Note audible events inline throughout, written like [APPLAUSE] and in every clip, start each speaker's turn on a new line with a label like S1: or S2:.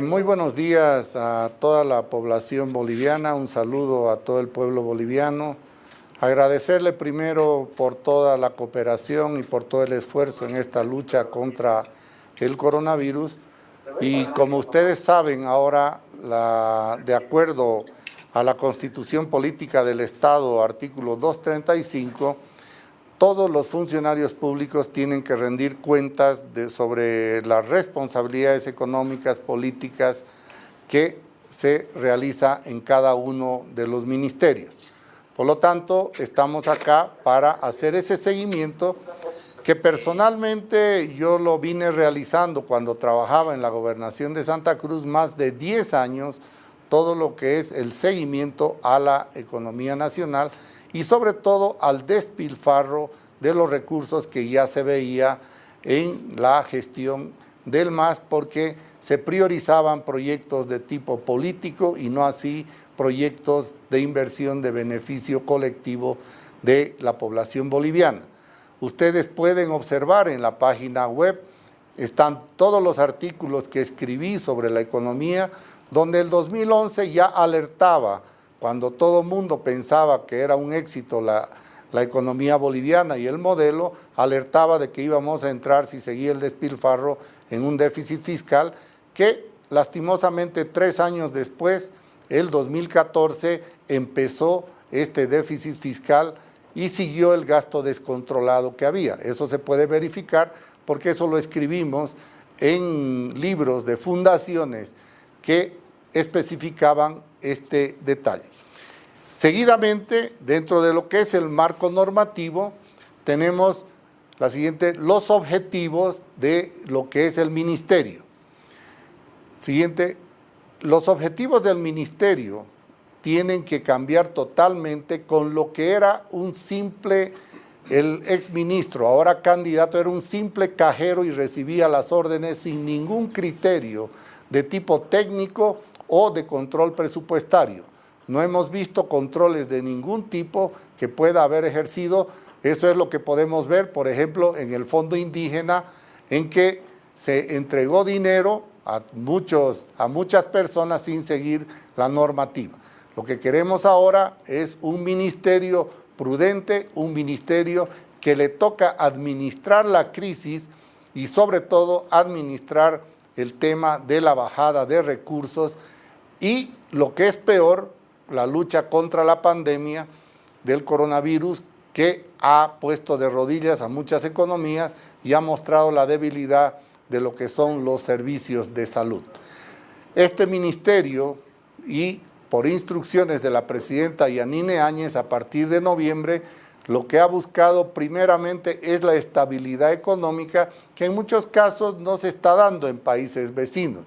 S1: Muy buenos días a toda la población boliviana, un saludo a todo el pueblo boliviano. Agradecerle primero por toda la cooperación y por todo el esfuerzo en esta lucha contra el coronavirus. Y como ustedes saben, ahora, de acuerdo a la Constitución Política del Estado, artículo 235, todos los funcionarios públicos tienen que rendir cuentas sobre las responsabilidades económicas, políticas que se realiza en cada uno de los ministerios. Por lo tanto, estamos acá para hacer ese seguimiento que personalmente yo lo vine realizando cuando trabajaba en la gobernación de Santa Cruz más de 10 años, todo lo que es el seguimiento a la economía nacional y sobre todo al despilfarro de los recursos que ya se veía en la gestión del MAS porque se priorizaban proyectos de tipo político y no así proyectos de inversión de beneficio colectivo de la población boliviana. Ustedes pueden observar en la página web, están todos los artículos que escribí sobre la economía, donde el 2011 ya alertaba cuando todo mundo pensaba que era un éxito la, economía boliviana y el modelo, alertaba de que íbamos a entrar, si seguía el despilfarro, en un déficit fiscal que lastimosamente tres años después, el 2014, empezó este déficit fiscal y siguió el gasto descontrolado que había. Eso se puede verificar porque eso lo escribimos en libros de fundaciones que especificaban este detalle. Seguidamente, dentro de lo que es el marco normativo, tenemos la siguiente, los objetivos de lo que es el ministerio. Siguiente, los objetivos del ministerio tienen que cambiar totalmente con lo que era un simple, el exministro, ahora candidato, era un simple cajero y recibía las órdenes sin ningún criterio de tipo técnico o de control presupuestario. No hemos visto controles de ningún tipo que pueda haber ejercido. Eso es lo que podemos ver, por ejemplo, en el fondo indígena, en que se entregó dinero a, muchos, a muchas personas sin seguir la normativa. Lo que queremos ahora es un ministerio prudente, un ministerio que le toca administrar la crisis y sobre todo administrar el tema de la bajada de recursos y lo que es peor, la lucha contra la pandemia del coronavirus que ha puesto de rodillas a muchas economías y ha mostrado la debilidad de lo que son los servicios de salud. Este ministerio y por instrucciones de la presidenta Yanine Áñez a partir de noviembre, lo que ha buscado primeramente es la estabilidad económica que en muchos casos no se está dando en países vecinos.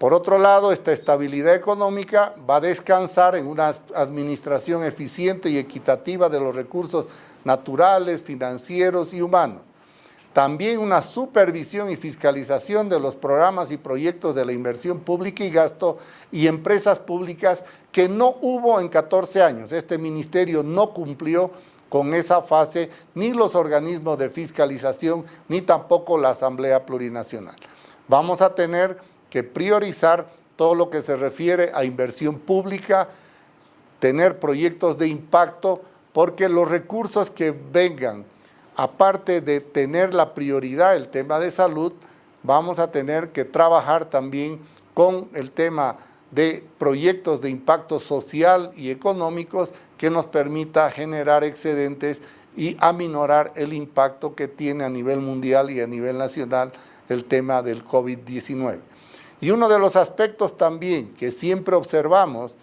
S1: Por otro lado, esta estabilidad económica va a descansar en una administración eficiente y equitativa de los recursos naturales, financieros y humanos. También una supervisión y fiscalización de los programas y proyectos de la inversión pública y gasto y empresas públicas que no hubo en 14 años. Este ministerio no cumplió con esa fase ni los organismos de fiscalización ni tampoco la Asamblea Plurinacional. Vamos a tener que priorizar todo lo que se refiere a inversión pública, tener proyectos de impacto, porque los recursos que vengan, aparte de tener la prioridad el tema de salud, vamos a tener que trabajar también con el tema de proyectos de impacto social y económicos que nos permita generar excedentes y aminorar el impacto que tiene a nivel mundial y a nivel nacional el tema del COVID-19. Y uno de los aspectos también que siempre observamos,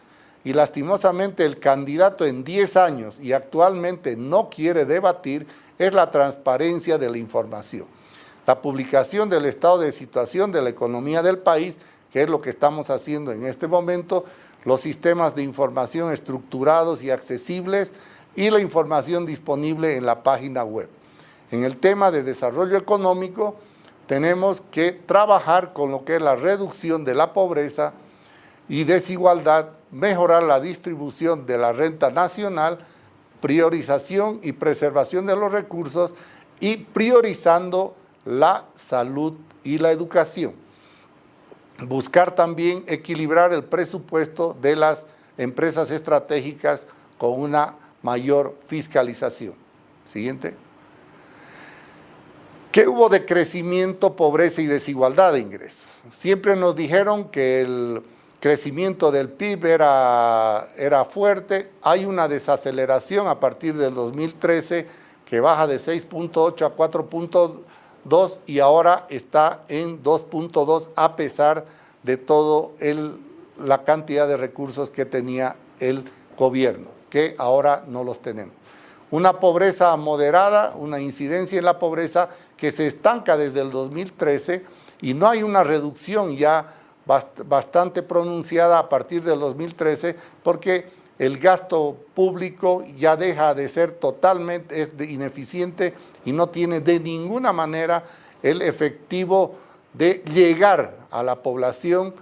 S1: y lastimosamente el candidato en 10 años y actualmente no quiere debatir, es la transparencia de la información. La publicación del estado de situación de la economía del país, que es lo que estamos haciendo en este momento, los sistemas de información estructurados y accesibles y la información disponible en la página web. En el tema de desarrollo económico, tenemos que trabajar con lo que es la reducción de la pobreza y desigualdad, mejorar la distribución de la renta nacional, priorización y preservación de los recursos y priorizando la salud y la educación. buscar también equilibrar el presupuesto de las empresas estratégicas con una mayor fiscalización. Siguiente. ¿Qué hubo de crecimiento, pobreza y desigualdad de ingresos? Siempre nos dijeron que el crecimiento del PIB era, fuerte, hay una desaceleración a partir del 2013 que baja de 6.8 a 4.2 y ahora está en 2.2 a pesar de toda la cantidad de recursos que tenía el gobierno, que ahora no los tenemos. Una pobreza moderada, una incidencia en la pobreza que se estanca desde el 2013 y no hay una reducción ya bastante pronunciada a partir del 2013 porque el gasto público ya deja de ser totalmente ineficiente y no tiene de ninguna manera el efectivo de llegar a la población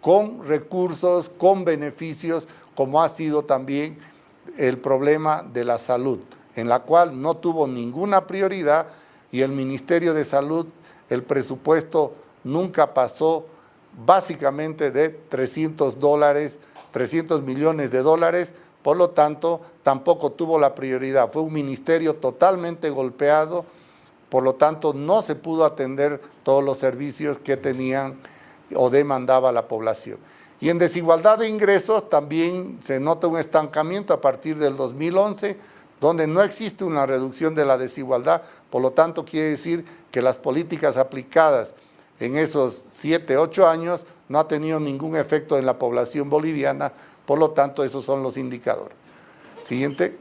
S1: con recursos, con beneficios, como ha sido también el problema de la salud, en la cual no tuvo ninguna prioridad y el Ministerio de Salud, el presupuesto nunca pasó básicamente de 300 dólares, 300 millones de dólares, por lo tanto, tampoco tuvo la prioridad. Fue un ministerio totalmente golpeado, por lo tanto, no se pudo atender todos los servicios que tenían o demandaba la población. Y en desigualdad de ingresos también se nota un estancamiento a partir del 2011, donde no existe una reducción de la desigualdad, por lo tanto quiere decir que las políticas aplicadas en esos siete, ocho años no ha tenido ningún efecto en la población boliviana, por lo tanto esos son los indicadores. Siguiente.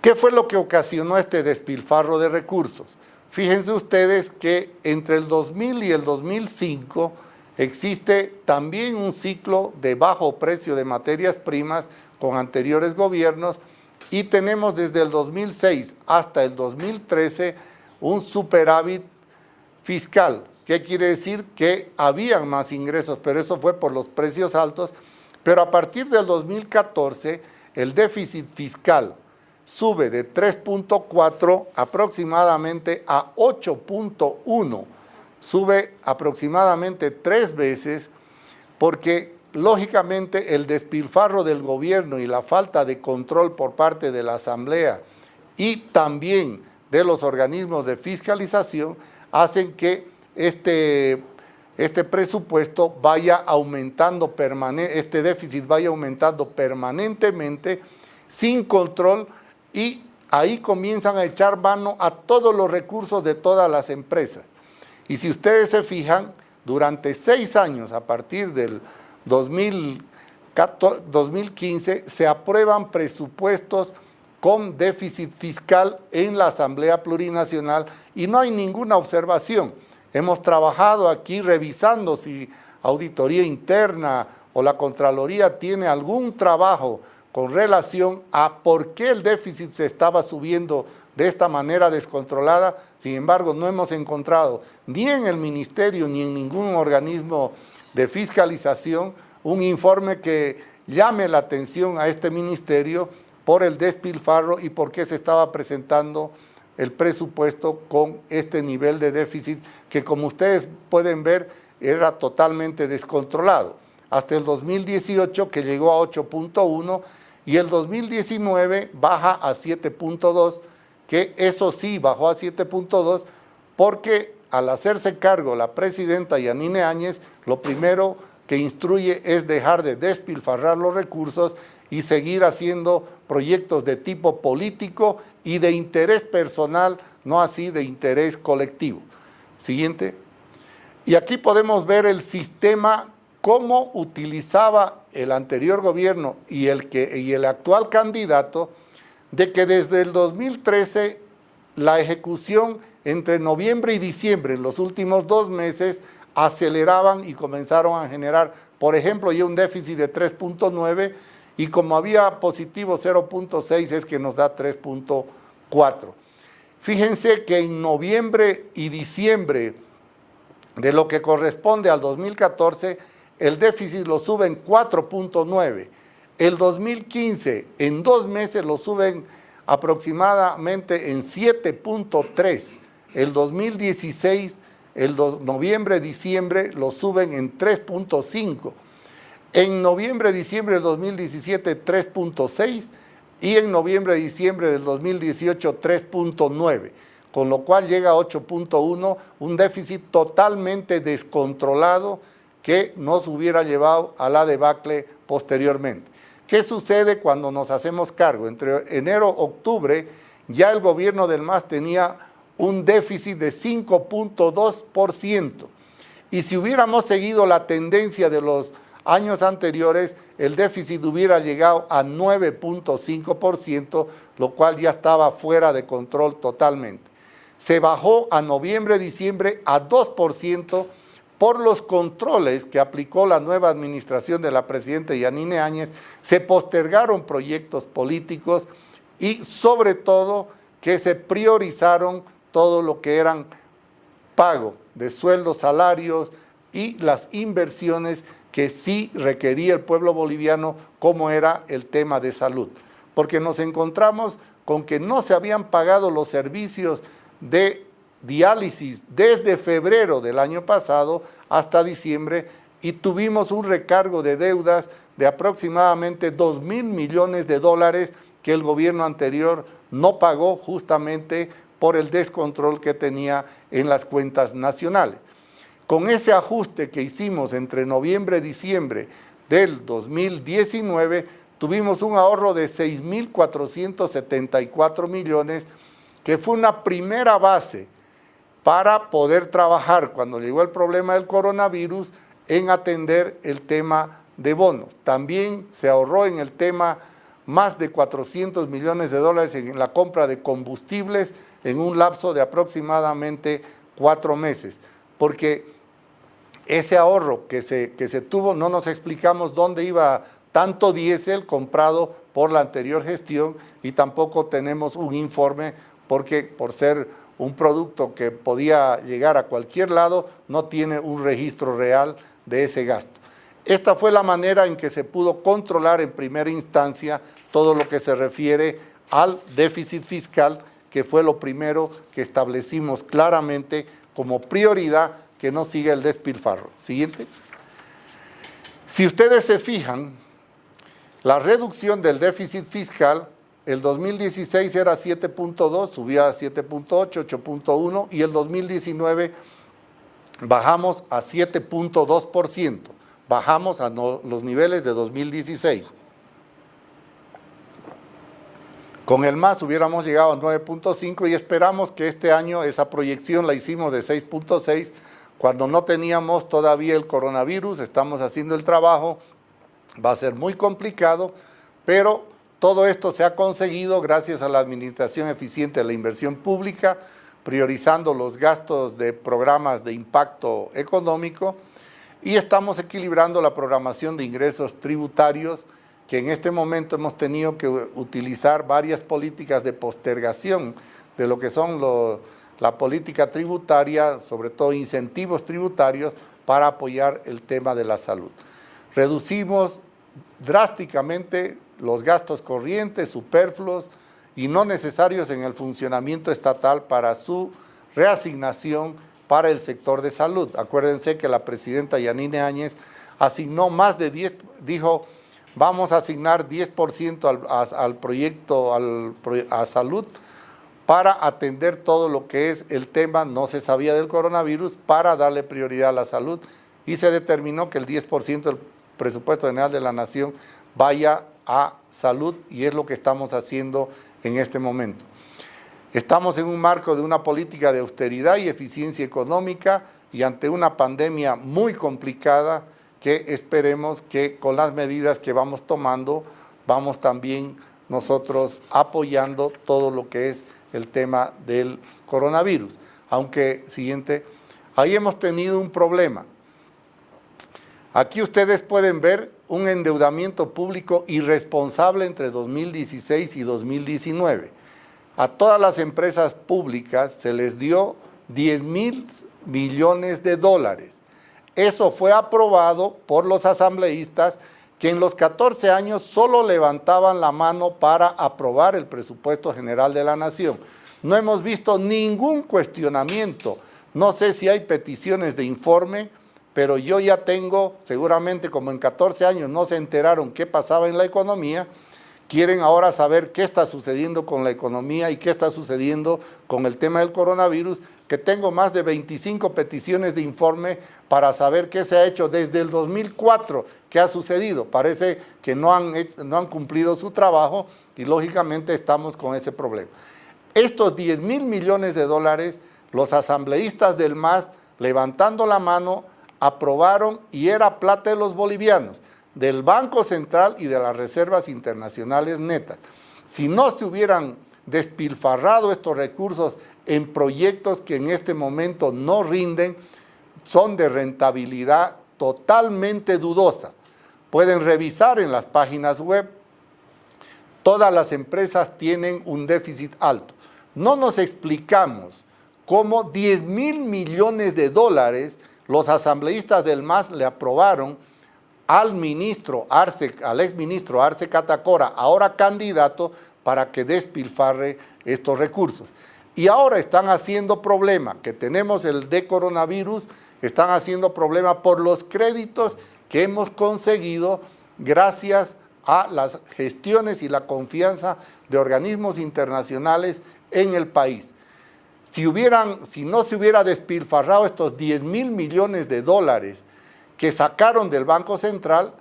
S1: ¿Qué fue lo que ocasionó este despilfarro de recursos? Fíjense ustedes que entre el 2000 y el 2005 existe también un ciclo de bajo precio de materias primas con anteriores gobiernos y tenemos desde el 2006 hasta el 2013 un superávit fiscal. ¿Qué quiere decir? Que habían más ingresos, pero eso fue por los precios altos. Pero a partir del 2014, el déficit fiscal sube de 3.4 aproximadamente a 8.1. Sube aproximadamente tres veces porque lógicamente el despilfarro del gobierno y la falta de control por parte de la Asamblea y también de los organismos de fiscalización hacen que este, este presupuesto vaya aumentando, este déficit vaya aumentando permanentemente sin control y ahí comienzan a echar mano a todos los recursos de todas las empresas. Y si ustedes se fijan, durante seis años, a partir del 2015, se aprueban presupuestos con déficit fiscal en la Asamblea Plurinacional y no hay ninguna observación. Hemos trabajado aquí revisando si auditoría interna o la Contraloría tiene algún trabajo con relación a por qué el déficit se estaba subiendo de esta manera descontrolada. Sin embargo, no hemos encontrado ni en el Ministerio ni en ningún organismo de fiscalización un informe que llame la atención a este ministerio por el despilfarro y por qué se estaba presentando el presupuesto con este nivel de déficit que como ustedes pueden ver era totalmente descontrolado. Hasta el 2018 que llegó a 8.1 y el 2019 baja a 7.2, que eso sí bajó a 7.2 porque al hacerse cargo la presidenta Yanine Áñez, lo primero que instruye es dejar de despilfarrar los recursos y seguir haciendo proyectos de tipo político y de interés personal, no así de interés colectivo. Siguiente. Y aquí podemos ver el sistema, cómo utilizaba el anterior gobierno y el, que, y el actual candidato, de que desde el 2013 la ejecución entre noviembre y diciembre, en los últimos dos meses, aceleraban y comenzaron a generar, por ejemplo, ya un déficit de 3.9 y como había positivo 0.6 es que nos da 3.4. Fíjense que en noviembre y diciembre de lo que corresponde al 2014, el déficit lo sube en 4.9. El 2015 en dos meses lo suben aproximadamente en 7.3. El 2016 el noviembre-diciembre lo suben en 3.5, en noviembre-diciembre del 2017 3.6 y en noviembre-diciembre del 2018 3.9 con lo cual llega a 8.1, un déficit totalmente descontrolado que nos hubiera llevado a la debacle posteriormente. ¿Qué sucede cuando nos hacemos cargo? Entre enero y octubre ya el gobierno del MAS tenía un déficit de 5.2%. Y si hubiéramos seguido la tendencia de los años anteriores, el déficit hubiera llegado a 9.5%, lo cual ya estaba fuera de control totalmente se bajó a noviembre-diciembre a 2% por los controles que aplicó la nueva administración de la presidenta Yanine Áñez, se postergaron proyectos políticos y sobre todo que se priorizaron todo lo que eran pago de sueldos, salarios y las inversiones que sí requería el pueblo boliviano como era el tema de salud. Porque nos encontramos con que no se habían pagado los servicios de diálisis desde febrero del año pasado hasta diciembre y tuvimos un recargo de deudas de aproximadamente 2 mil millones de dólares que el gobierno anterior no pagó justamente por el descontrol que tenía en las cuentas nacionales. Con ese ajuste que hicimos entre noviembre y diciembre del 2019, tuvimos un ahorro de 6.474 millones que fue una primera base para poder trabajar cuando llegó el problema del coronavirus en atender el tema de bonos. También se ahorró en el tema más de 400 millones de dólares en la compra de combustibles en un lapso de aproximadamente cuatro meses, porque ese ahorro que se, que se tuvo, no nos explicamos dónde iba tanto diésel comprado por la anterior gestión y tampoco tenemos un informe porque por ser un producto que podía llegar a cualquier lado, no tiene un registro real de ese gasto. Esta fue la manera en que se pudo controlar en primera instancia todo lo que se refiere al déficit fiscal, que fue lo primero que establecimos claramente como prioridad que no siga el despilfarro. Siguiente. Si ustedes se fijan, la reducción del déficit fiscal el 2016 era 7.2, subía a 7.8, 8.1 y el 2019 bajamos a 7.2%, bajamos a los niveles de 2016. Con el MAS hubiéramos llegado a 9.5 y esperamos que este año esa proyección la hicimos de 6.6 cuando no teníamos todavía el coronavirus, estamos haciendo el trabajo, va a ser muy complicado, pero todo esto se ha conseguido gracias a la administración eficiente de la inversión pública, priorizando los gastos de programas de impacto económico y estamos equilibrando la programación de ingresos tributarios que en este momento hemos tenido que utilizar varias políticas de postergación de lo que son la política tributaria, sobre todo incentivos tributarios para apoyar el tema de la salud. Reducimos drásticamente los gastos corrientes, superfluos y no necesarios en el funcionamiento estatal para su reasignación para el sector de salud. Acuérdense que la presidenta Yanine Áñez asignó más de 10, dijo, vamos a asignar 10% al, proyecto a salud para atender todo lo que es el tema, no se sabía del coronavirus, para darle prioridad a la salud y se determinó que el 10% del presupuesto general de la nación vaya a salud y es lo que estamos haciendo en este momento. Estamos en un marco de una política de austeridad y eficiencia económica y ante una pandemia muy complicada que esperemos que con las medidas que vamos tomando vamos también nosotros apoyando todo lo que es el tema del coronavirus. Aunque, siguiente, ahí hemos tenido un problema. Aquí ustedes pueden ver un endeudamiento público irresponsable entre 2016 y 2019. A todas las empresas públicas se les dio 10 mil millones de dólares. Eso fue aprobado por los asambleístas que en los 14 años solo levantaban la mano para aprobar el presupuesto general de la nación. No hemos visto ningún cuestionamiento No sé si hay peticiones de informe, pero yo ya tengo, seguramente como en 14 años no se enteraron qué pasaba en la economía, quieren ahora saber qué está sucediendo con la economía y qué está sucediendo con el tema del coronavirus, que tengo más de 25 peticiones de informe para saber qué se ha hecho desde el 2004, qué ha sucedido. Parece que no han, no han cumplido su trabajo y lógicamente estamos con ese problema. Estos 10 mil millones de dólares, los asambleístas del MAS, levantando la mano, aprobaron y era plata de los bolivianos, del Banco Central y de las reservas internacionales netas. Si no se hubieran despilfarrado estos recursos en proyectos que en este momento no rinden, son de rentabilidad totalmente dudosa. Pueden revisar en las páginas web, todas las empresas tienen un déficit alto. No nos explicamos cómo 10 mil millones de dólares los asambleístas del MAS le aprobaron al ministro Arce, al exministro Arce Catacora, ahora candidato, para que despilfarre estos recursos. Y ahora están haciendo problema, que tenemos el de coronavirus, están haciendo problema por los créditos que hemos conseguido gracias a las gestiones y la confianza de organismos internacionales en el país. Si, hubieran, si no se hubiera despilfarrado estos 10 mil millones de dólares que sacaron del Banco Central,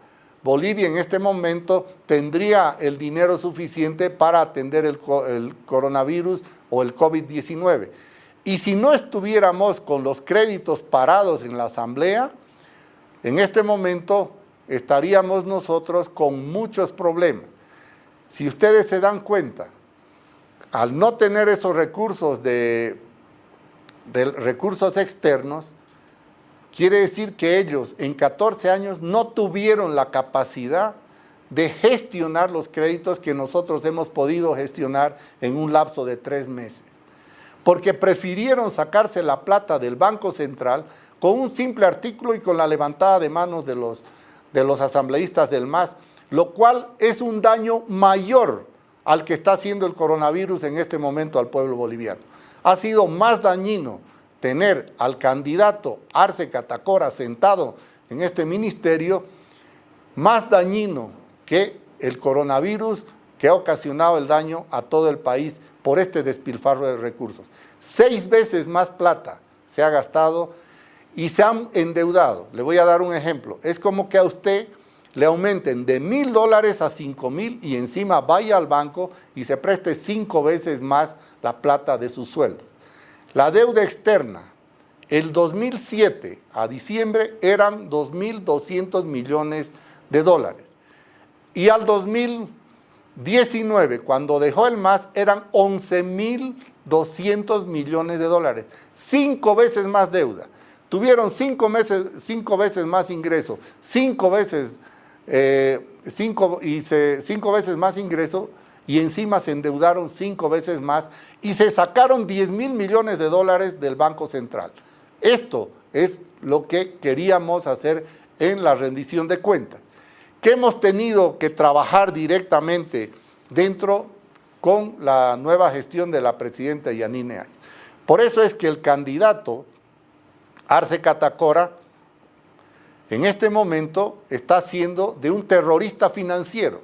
S1: Bolivia en este momento tendría el dinero suficiente para atender el, coronavirus o el COVID-19. Y si no estuviéramos con los créditos parados en la Asamblea, en este momento estaríamos nosotros con muchos problemas. Si ustedes se dan cuenta, al no tener esos recursos de, recursos externos, quiere decir que ellos en 14 años no tuvieron la capacidad de gestionar los créditos que nosotros hemos podido gestionar en un lapso de tres meses. Porque prefirieron sacarse la plata del Banco Central con un simple artículo y con la levantada de manos de los, de los asambleístas del MAS, lo cual es un daño mayor al que está haciendo el coronavirus en este momento al pueblo boliviano. Ha sido más dañino tener al candidato Arce Catacora sentado en este ministerio, más dañino que el coronavirus que ha ocasionado el daño a todo el país por este despilfarro de recursos. Seis veces más plata se ha gastado y se han endeudado. Le voy a dar un ejemplo. Es como que a usted le aumenten de mil dólares a cinco mil y encima vaya al banco y se preste cinco veces más la plata de su sueldo. La deuda externa, el 2007 a diciembre eran 2.200 millones de dólares. Y al 2019, cuando dejó el MAS, eran 11.200 millones de dólares. Cinco veces más deuda. Tuvieron cinco, meses, cinco veces más ingreso, cinco veces eh, cinco, y cinco veces más ingreso y encima se endeudaron cinco veces más y se sacaron 10 mil millones de dólares del Banco Central. Esto es lo que queríamos hacer en la rendición de cuentas, que hemos tenido que trabajar directamente dentro con la nueva gestión de la presidenta Yanine Áñez. Por eso es que el candidato Arce Catacora en este momento está siendo de un terrorista financiero,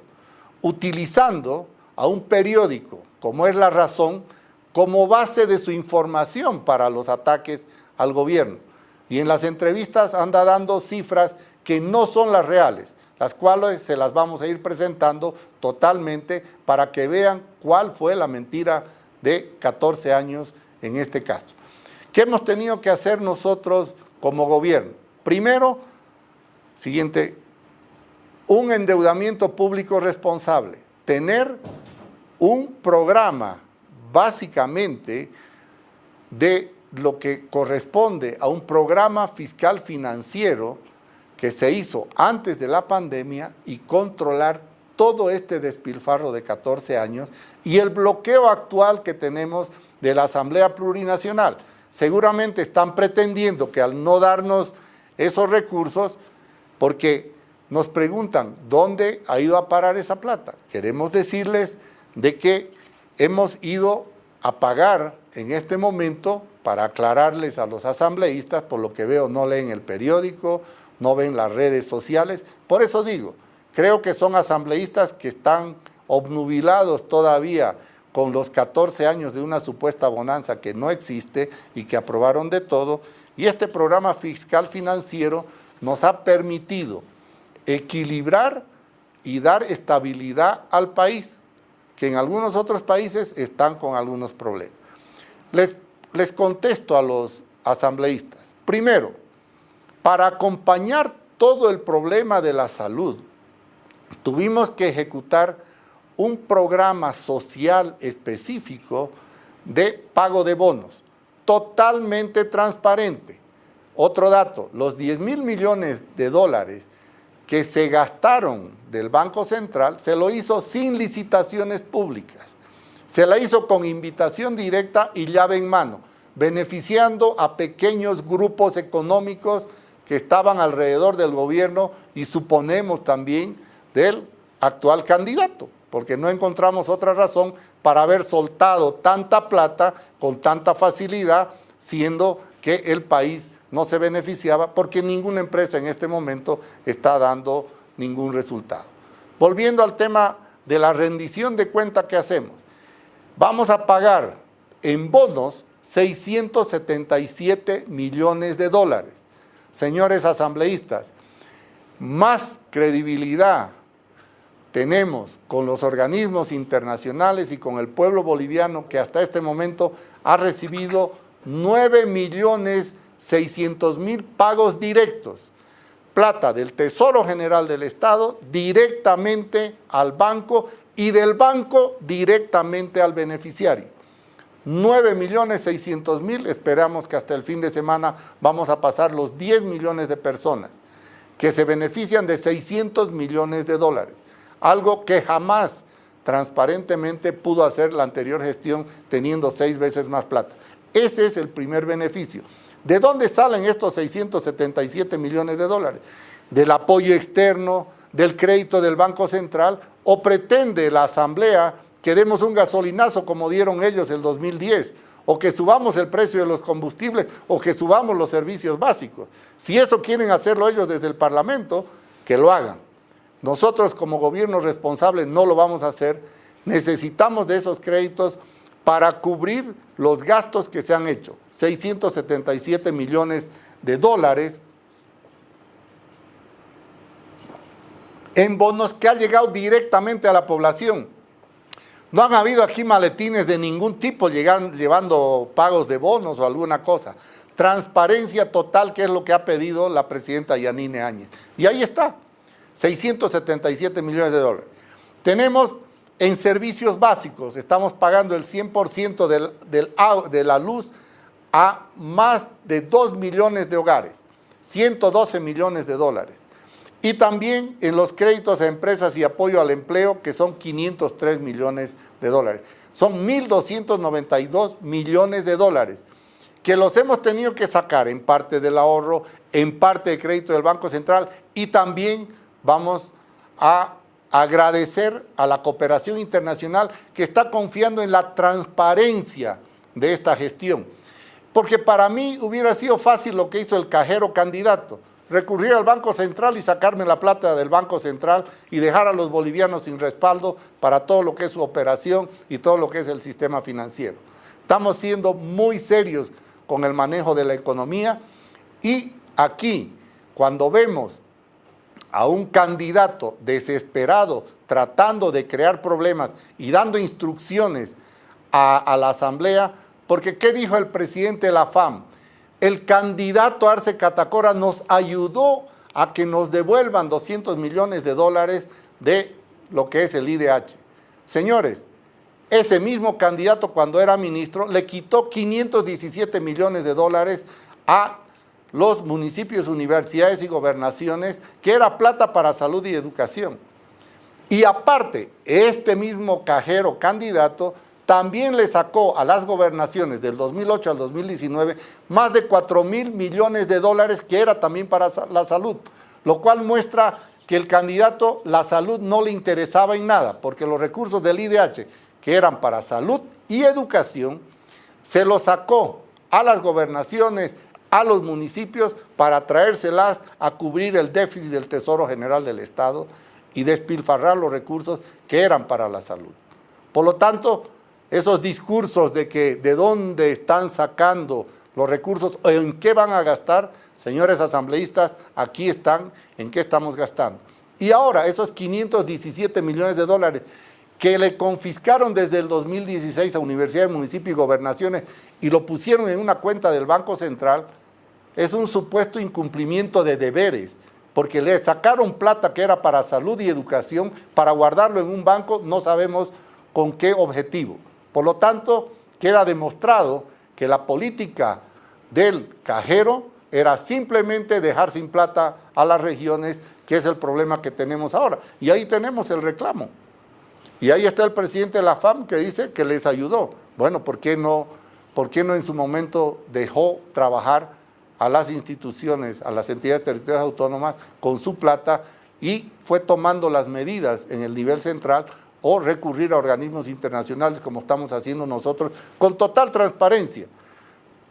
S1: utilizando a un periódico como es La Razón como base de su información para los ataques al gobierno. Y en las entrevistas anda dando cifras que no son las reales, las cuales se las vamos a ir presentando totalmente para que vean cuál fue la mentira de 14 años en este caso. ¿Qué hemos tenido que hacer nosotros como gobierno? Primero, Siguiente, un endeudamiento público responsable. Tener un programa básicamente de lo que corresponde a un programa fiscal financiero que se hizo antes de la pandemia y controlar todo este despilfarro de 14 años y el bloqueo actual que tenemos de la Asamblea Plurinacional. Seguramente están pretendiendo que al no darnos esos recursos porque nos preguntan dónde ha ido a parar esa plata. Queremos decirles de que hemos ido a pagar en este momento, para aclararles a los asambleístas, por lo que veo no leen el periódico, no ven las redes sociales, por eso digo, creo que son asambleístas que están obnubilados todavía con los 14 años de una supuesta bonanza que no existe y que aprobaron de todo, y este programa fiscal financiero nos ha permitido equilibrar y dar estabilidad al país, que en algunos otros países están con algunos problemas. Les, les contesto a los asambleístas. Primero, para acompañar todo el problema de la salud, tuvimos que ejecutar un programa social específico de pago de bonos, totalmente transparente. Otro dato, los 10 mil millones de dólares que se gastaron del Banco Central se lo hizo sin licitaciones públicas. Se la hizo con invitación directa y llave en mano, beneficiando a pequeños grupos económicos que estaban alrededor del gobierno y suponemos también del actual candidato, porque no encontramos otra razón para haber soltado tanta plata con tanta facilidad, siendo que el país no se beneficiaba porque ninguna empresa en este momento está dando ningún resultado. Volviendo al tema de la rendición de cuenta que hacemos, vamos a pagar en bonos 677 millones de dólares. Señores asambleístas, más credibilidad tenemos con los organismos internacionales y con el pueblo boliviano que hasta este momento ha recibido 9 millones 600 mil pagos directos, plata del Tesoro General del Estado directamente al banco y del banco directamente al beneficiario. 9 millones 600 mil, esperamos que hasta el fin de semana vamos a pasar los 10 millones de personas que se benefician de 600 millones de dólares, algo que jamás transparentemente pudo hacer la anterior gestión teniendo seis veces más plata. Ese es el primer beneficio. ¿De dónde salen estos 677 millones de dólares? ¿Del apoyo externo, del crédito del Banco Central o pretende la Asamblea que demos un gasolinazo como dieron ellos el 2010 o que subamos el precio de los combustibles o que subamos los servicios básicos? Si eso quieren hacerlo ellos desde el Parlamento, que lo hagan. Nosotros como gobierno responsable no lo vamos a hacer, necesitamos de esos créditos para cubrir los gastos que se han hecho, 677 millones de dólares en bonos que han llegado directamente a la población. No han habido aquí maletines de ningún tipo llevando pagos de bonos o alguna cosa. Transparencia total, que es lo que ha pedido la presidenta Yanine Áñez. Y ahí está, 677 millones de dólares. Tenemos en servicios básicos estamos pagando el 100% de la luz a más de 2 millones de hogares, 112 millones de dólares. Y también en los créditos a empresas y apoyo al empleo, que son 503 millones de dólares. Son 1.292 millones de dólares, que los hemos tenido que sacar en parte del ahorro, en parte de crédito del Banco Central y también vamos a agradecer a la cooperación internacional que está confiando en la transparencia de esta gestión. Porque para mí hubiera sido fácil lo que hizo el cajero candidato, recurrir al Banco Central y sacarme la plata del Banco Central y dejar a los bolivianos sin respaldo para todo lo que es su operación y todo lo que es el sistema financiero. Estamos siendo muy serios con el manejo de la economía y aquí, cuando vemos a un candidato desesperado tratando de crear problemas y dando instrucciones a, la asamblea, porque ¿qué dijo el presidente de la FAM? El candidato Arce Catacora nos ayudó a que nos devuelvan 200 millones de dólares de lo que es el IDH. Señores, ese mismo candidato cuando era ministro le quitó 517 millones de dólares a los municipios, universidades y gobernaciones, que era plata para salud y educación. Y aparte, este mismo cajero candidato también le sacó a las gobernaciones del 2008 al 2019 más de 4 mil millones de dólares que era también para la salud, lo cual muestra que el candidato la salud no le interesaba en nada, porque los recursos del IDH, que eran para salud, y educación, se lo sacó a las gobernaciones, a los municipios para traérselas a cubrir el déficit del Tesoro General del Estado y despilfarrar los recursos que eran para la salud. Por lo tanto, esos discursos de que de dónde están sacando los recursos o en qué van a gastar, señores asambleístas, aquí están, en qué estamos gastando. Y ahora, esos 517 millones de dólares que le confiscaron desde el 2016 a universidades, municipios y gobernaciones y lo pusieron en una cuenta del Banco Central, es un supuesto incumplimiento de deberes, porque le sacaron plata que era para salud y educación, para guardarlo en un banco, no sabemos con qué objetivo. Por lo tanto, queda demostrado que la política del cajero era simplemente dejar sin plata a las regiones, que es el problema que tenemos ahora. Y ahí tenemos el reclamo. Y ahí está el presidente de la FAM que dice que les ayudó. Bueno, ¿por qué no, por qué no en su momento dejó trabajar a las instituciones, a las entidades territoriales autónomas con su plata y fue tomando las medidas en el nivel central o recurrir a organismos internacionales como estamos haciendo nosotros con total transparencia.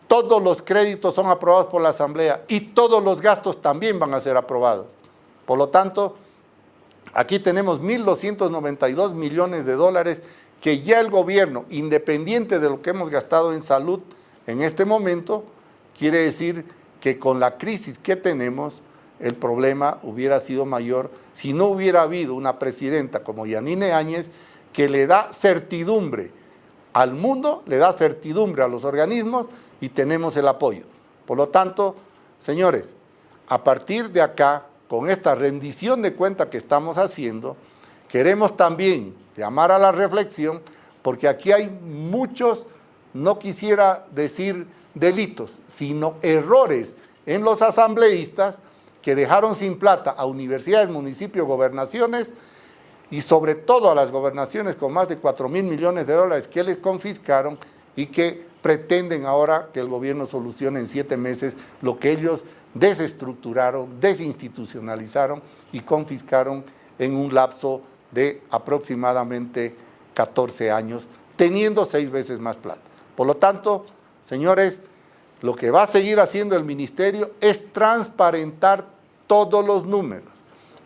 S1: Todos los créditos son aprobados por la Asamblea y todos los gastos también van a ser aprobados. Por lo tanto, Aquí tenemos 1.292 millones de dólares que ya el gobierno, independiente de lo que hemos gastado en salud en este momento, quiere decir que con la crisis que tenemos, el problema hubiera sido mayor si no hubiera habido una presidenta como Yanine Áñez que le da certidumbre al mundo, le da certidumbre a los organismos y tenemos el apoyo. Por lo tanto, señores, a partir de acá con esta rendición de cuenta que estamos haciendo, queremos también llamar a la reflexión, porque aquí hay muchos, no quisiera decir delitos, sino errores en los asambleístas que dejaron sin plata a universidades, municipios, gobernaciones y sobre todo a las gobernaciones con más de 4 mil millones de dólares que les confiscaron y que pretenden ahora que el gobierno solucione en siete meses lo que ellos desestructuraron, desinstitucionalizaron y confiscaron en un lapso de aproximadamente 14 años, teniendo seis veces más plata. Por lo tanto, señores, lo que va a seguir haciendo el ministerio es transparentar todos los números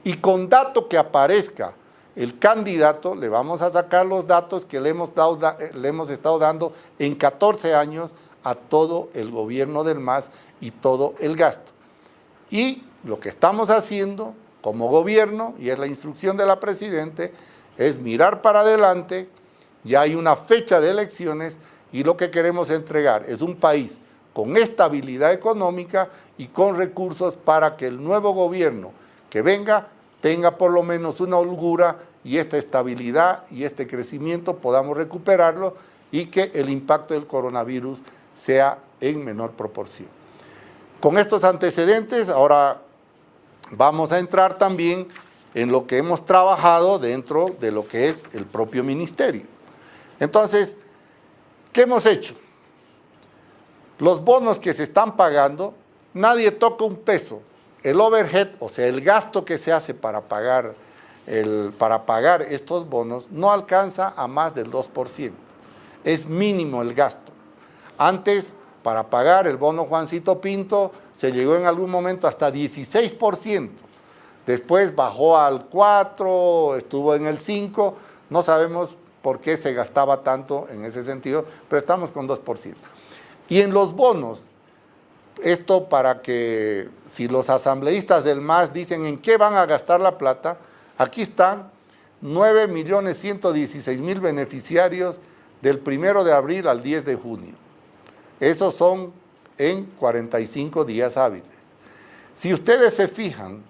S1: y con dato que aparezca el candidato, le vamos a sacar los datos que le hemos, dado, le hemos estado dando en 14 años a todo el gobierno del MAS y todo el gasto. Y lo que estamos haciendo como gobierno, y es la instrucción de la Presidente, es mirar para adelante, ya hay una fecha de elecciones y lo que queremos entregar es un país con estabilidad económica y con recursos para que el nuevo gobierno que venga tenga por lo menos una holgura y esta estabilidad y este crecimiento podamos recuperarlo y que el impacto del coronavirus sea en menor proporción. Con estos antecedentes, ahora vamos a entrar también en lo que hemos trabajado dentro de lo que es el propio ministerio. Entonces, ¿qué hemos hecho? Los bonos que se están pagando, nadie toca un peso. El overhead, o sea, el gasto que se hace para pagar, para pagar estos bonos, no alcanza a más del 2%. Es mínimo el gasto. Antes para pagar el bono Juancito Pinto se llegó en algún momento hasta 16%. Después bajó al 4, estuvo en el 5, no sabemos por qué se gastaba tanto en ese sentido, pero estamos con 2%. Y en los bonos, esto para que si los asambleístas del MAS dicen en qué van a gastar la plata, aquí están 9.116.000 beneficiarios del 1 de abril al 10 de junio. Esos son en 45 días hábiles. Si ustedes se fijan,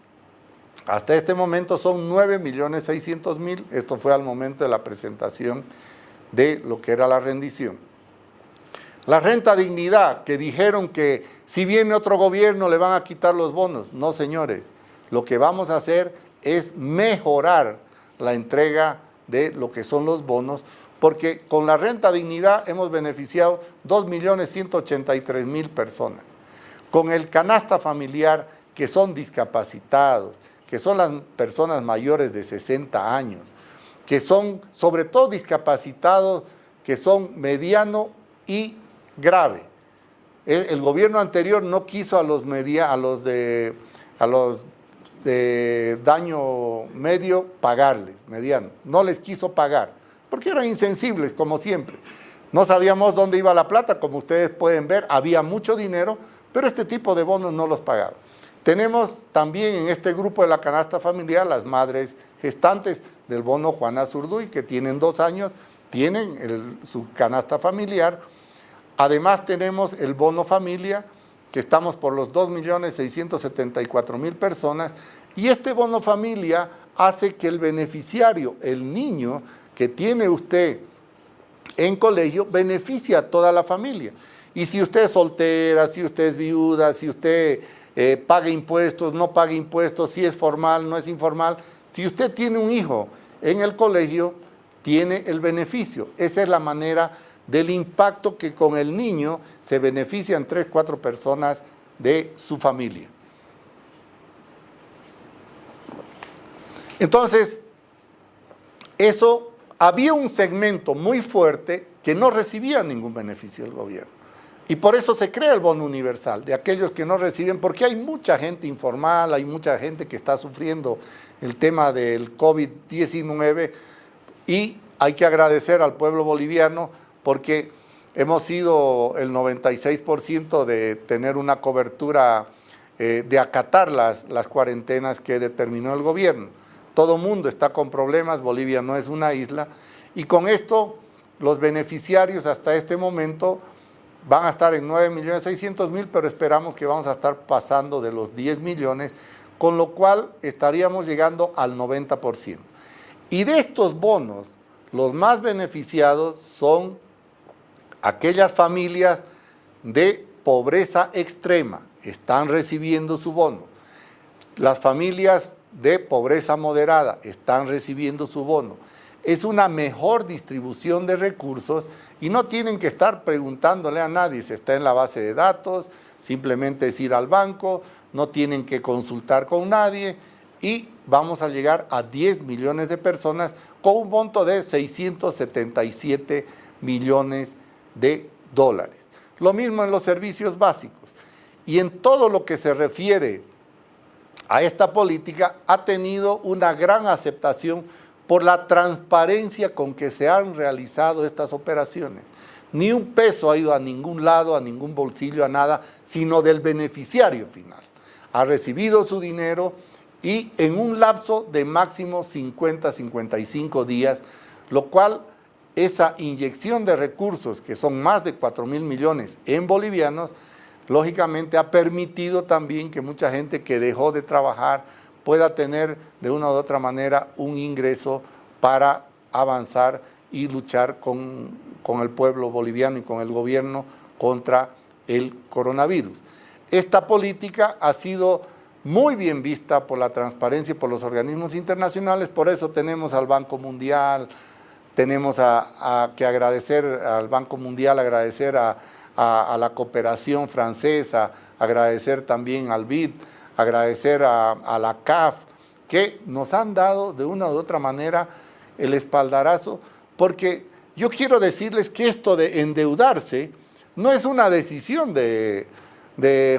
S1: hasta este momento son 9.600.000, esto fue al momento de la presentación de lo que era la rendición. La renta dignidad, que dijeron que si viene otro gobierno le van a quitar los bonos. No, señores, lo que vamos a hacer es mejorar la entrega de lo que son los bonos porque con la renta dignidad hemos beneficiado 2.183.000 personas. Con el canasta familiar, que son discapacitados, que son las personas mayores de 60 años, que son sobre todo discapacitados que son mediano y grave. El, gobierno anterior no quiso a los, media, a los, de, a los de daño medio pagarles, mediano. No les quiso pagar, porque eran insensibles, como siempre. No sabíamos dónde iba la plata, como ustedes pueden ver, había mucho dinero, pero este tipo de bonos no los pagaba. Tenemos también en este grupo de la canasta familiar las madres gestantes del bono Juana Zurduy, que tienen dos años, tienen su canasta familiar. Además tenemos el bono familia, que estamos por los 2.674.000 personas, y este bono familia hace que el beneficiario, el niño que tiene usted en colegio, beneficie a toda la familia. Y si usted es soltera, si usted es viuda, si usted eh, paga impuestos, no paga impuestos, si es formal, no es informal, si usted tiene un hijo en el colegio, tiene el beneficio. Esa es la manera del impacto que con el niño se benefician tres, cuatro personas de su familia. Entonces, eso, había un segmento muy fuerte que no recibía ningún beneficio del gobierno. Y por eso se crea el bono universal, de aquellos que no reciben, porque hay mucha gente informal, hay mucha gente que está sufriendo el tema del COVID-19 y hay que agradecer al pueblo boliviano porque hemos sido el 96% de tener una cobertura, eh, de acatar las, las cuarentenas que determinó el gobierno. Todo mundo está con problemas, Bolivia no es una isla, y con esto los beneficiarios hasta este momento van a estar en 9.600.000, pero esperamos que vamos a estar pasando de los 10 millones, con lo cual estaríamos llegando al 90%. Y de estos bonos, los más beneficiados son aquellas familias de pobreza extrema, están recibiendo su bono. Las familias de pobreza moderada están recibiendo su bono. Es una mejor distribución de recursos y no tienen que estar preguntándole a nadie, si está en la base de datos, simplemente es ir al banco, no tienen que consultar con nadie y vamos a llegar a 10 millones de personas con un monto de 677 millones de dólares. Lo mismo en los servicios básicos. Y en todo lo que se refiere a esta política ha tenido una gran aceptación por la transparencia con que se han realizado estas operaciones. Ni un peso ha ido a ningún lado, a ningún bolsillo, a nada, sino del beneficiario final. Ha recibido su dinero y en un lapso de máximo 50-55 días, lo cual esa inyección de recursos, que son más de 4 mil millones en bolivianos, lógicamente ha permitido también que mucha gente que dejó de trabajar pueda tener de una u otra manera un ingreso para avanzar y luchar con, con el pueblo boliviano y con el gobierno contra el coronavirus. Esta política ha sido muy bien vista por la transparencia y por los organismos internacionales, por eso tenemos al Banco Mundial, tenemos a, que agradecer al Banco Mundial, agradecer a, a, la cooperación francesa, agradecer también al BID, agradecer a, la CAF, que nos han dado de una u otra manera el espaldarazo, porque yo quiero decirles que esto de endeudarse no es una decisión de,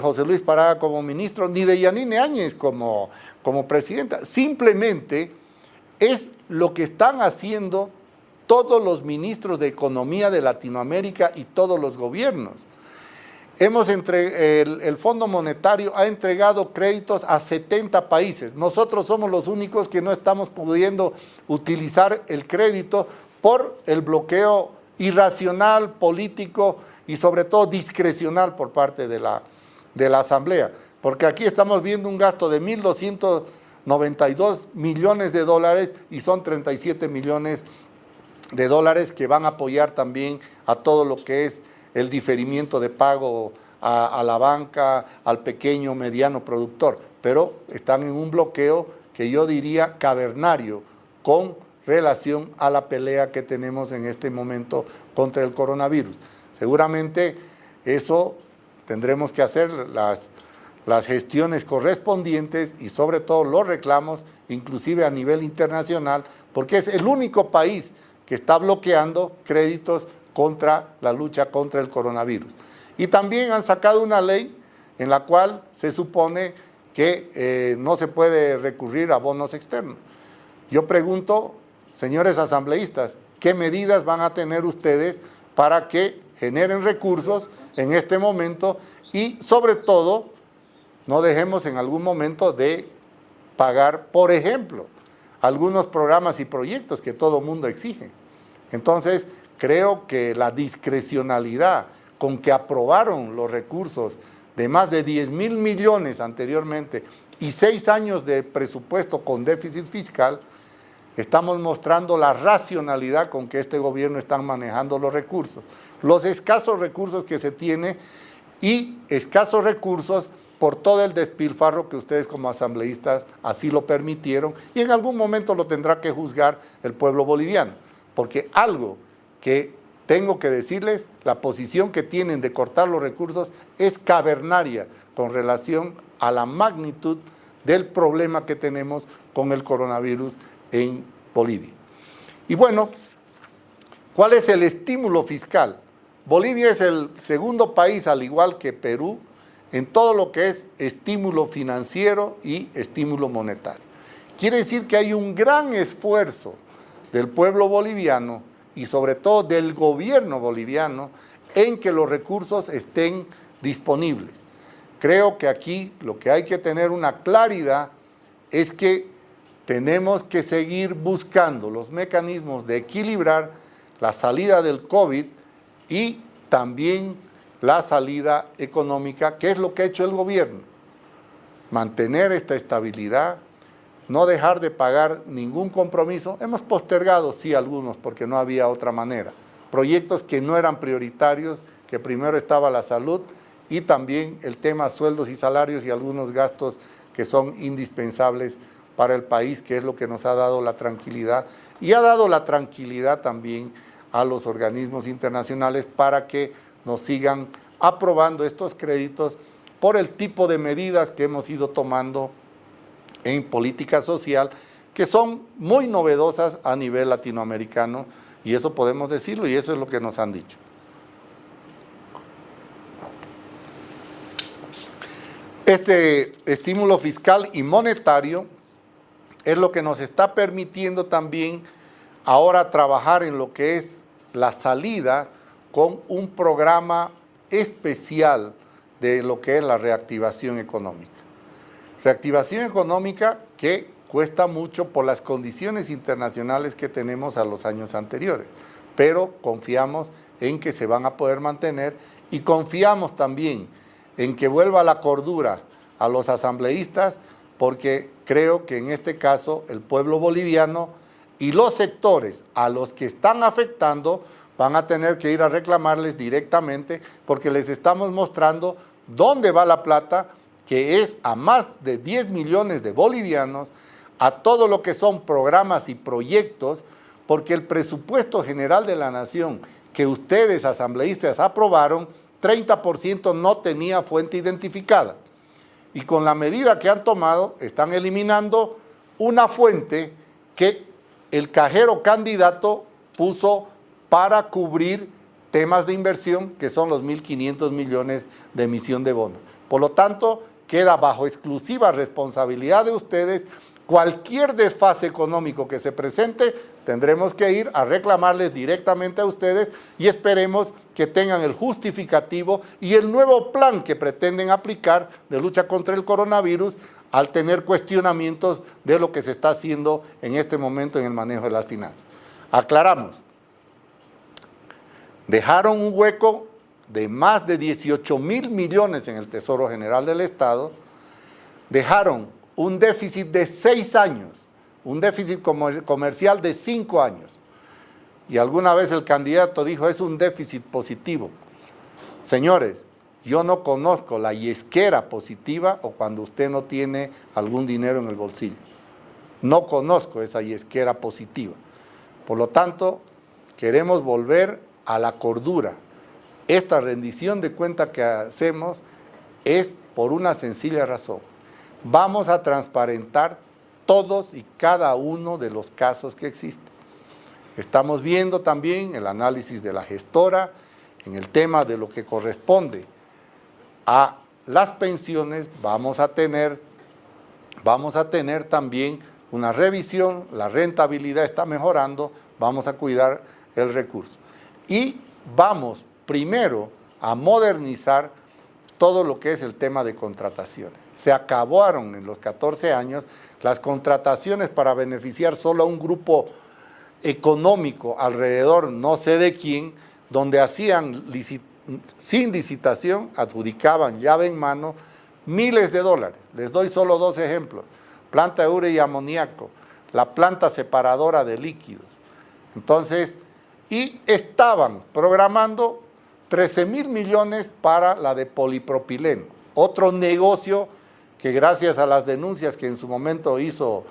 S1: José Luis Parada como ministro, ni de Yanine Áñez como, como presidenta, simplemente es lo que están haciendo todos los ministros de Economía de Latinoamérica y todos los gobiernos. Hemos entre, el, Fondo Monetario ha entregado créditos a 70 países. Nosotros somos los únicos que no estamos pudiendo utilizar el crédito por el bloqueo irracional, político y sobre todo discrecional por parte de la, de la Asamblea. Porque aquí estamos viendo un gasto de 1.292 millones de dólares y son 37 millones de dólares que van a apoyar también a todo lo que es el diferimiento de pago a, la banca, al pequeño, mediano productor, pero están en un bloqueo que yo diría cavernario con relación a la pelea que tenemos en este momento contra el coronavirus. Seguramente eso tendremos que hacer las, las gestiones correspondientes y sobre todo los reclamos, inclusive a nivel internacional, porque es el único país que está bloqueando créditos contra la lucha contra el coronavirus. Y también han sacado una ley en la cual se supone que eh, no se puede recurrir a bonos externos. Yo pregunto, señores asambleístas, ¿qué medidas van a tener ustedes para que generen recursos en este momento y sobre todo no dejemos en algún momento de pagar, por ejemplo, algunos programas y proyectos que todo mundo exige. Entonces, creo que la discrecionalidad con que aprobaron los recursos de más de 10 mil millones anteriormente y seis años de presupuesto con déficit fiscal, estamos mostrando la racionalidad con que este gobierno está manejando los recursos. Los escasos recursos que se tiene y escasos recursos por todo el despilfarro que ustedes como asambleístas así lo permitieron y en algún momento lo tendrá que juzgar el pueblo boliviano, porque algo que tengo que decirles, la posición que tienen de cortar los recursos es cavernaria con relación a la magnitud del problema que tenemos con el coronavirus en Bolivia. Y bueno, ¿cuál es el estímulo fiscal? Bolivia es el segundo país, al igual que Perú, en todo lo que es estímulo financiero y estímulo monetario. Quiere decir que hay un gran esfuerzo del pueblo boliviano y sobre todo del gobierno boliviano en que los recursos estén disponibles. Creo que aquí lo que hay que tener una claridad es que tenemos que seguir buscando los mecanismos de equilibrar la salida del COVID y también la salida económica, que es lo que ha hecho el gobierno. Mantener esta estabilidad, no dejar de pagar ningún compromiso. Hemos postergado, sí, algunos, porque no había otra manera. Proyectos que no eran prioritarios, que primero estaba la salud y también el tema sueldos y salarios y algunos gastos que son indispensables para el país, que es lo que nos ha dado la tranquilidad y ha dado la tranquilidad también a los organismos internacionales para que nos sigan aprobando estos créditos por el tipo de medidas que hemos ido tomando en política social, que son muy novedosas a nivel latinoamericano, y eso podemos decirlo, y eso es lo que nos han dicho. Este estímulo fiscal y monetario es lo que nos está permitiendo también ahora trabajar en lo que es la salida con un programa especial de lo que es la reactivación económica. Reactivación económica que cuesta mucho por las condiciones internacionales que tenemos a los años anteriores, pero confiamos en que se van a poder mantener y confiamos también en que vuelva la cordura a los asambleístas porque creo que en este caso el pueblo boliviano y los sectores a los que están afectando van a tener que ir a reclamarles directamente porque les estamos mostrando dónde va la plata, que es a más de 10 millones de bolivianos, a todo lo que son programas y proyectos, porque el presupuesto general de la nación que ustedes, asambleístas, aprobaron, 30% no tenía fuente identificada. Y con la medida que han tomado, están eliminando una fuente que el cajero candidato puso para cubrir temas de inversión que son los 1.500 millones de emisión de bonos. Por lo tanto, queda bajo exclusiva responsabilidad de ustedes cualquier desfase económico que se presente, tendremos que ir a reclamarles directamente a ustedes y esperemos que tengan el justificativo y el nuevo plan que pretenden aplicar de lucha contra el coronavirus al tener cuestionamientos de lo que se está haciendo en este momento en el manejo de las finanzas. Aclaramos, dejaron un hueco de más de 18 mil millones en el Tesoro General del Estado, dejaron un déficit de seis años, un déficit comercial de cinco años. Y alguna vez el candidato dijo, es un déficit positivo. Señores, yo no conozco la yesquera positiva o cuando usted no tiene algún dinero en el bolsillo. No conozco esa yesquera positiva. Por lo tanto, queremos volver a la cordura. Esta rendición de cuenta que hacemos es por una sencilla razón. Vamos a transparentar todos y cada uno de los casos que existen. Estamos viendo también el análisis de la gestora en el tema de lo que corresponde a las pensiones. Vamos a tener, vamos a tener también una revisión, la rentabilidad está mejorando, vamos a cuidar el recurso. Y vamos primero a modernizar todo lo que es el tema de contrataciones. Se acabaron en los 14 años las contrataciones para beneficiar solo a un grupo económico alrededor no sé de quién, donde hacían sin licitación, adjudicaban llave en mano miles de dólares. Les doy solo dos ejemplos. Planta de urea y amoníaco, la planta separadora de líquidos. Entonces, y estaban programando 13 mil millones para la de polipropileno, otro negocio que gracias a las denuncias que en su momento hizo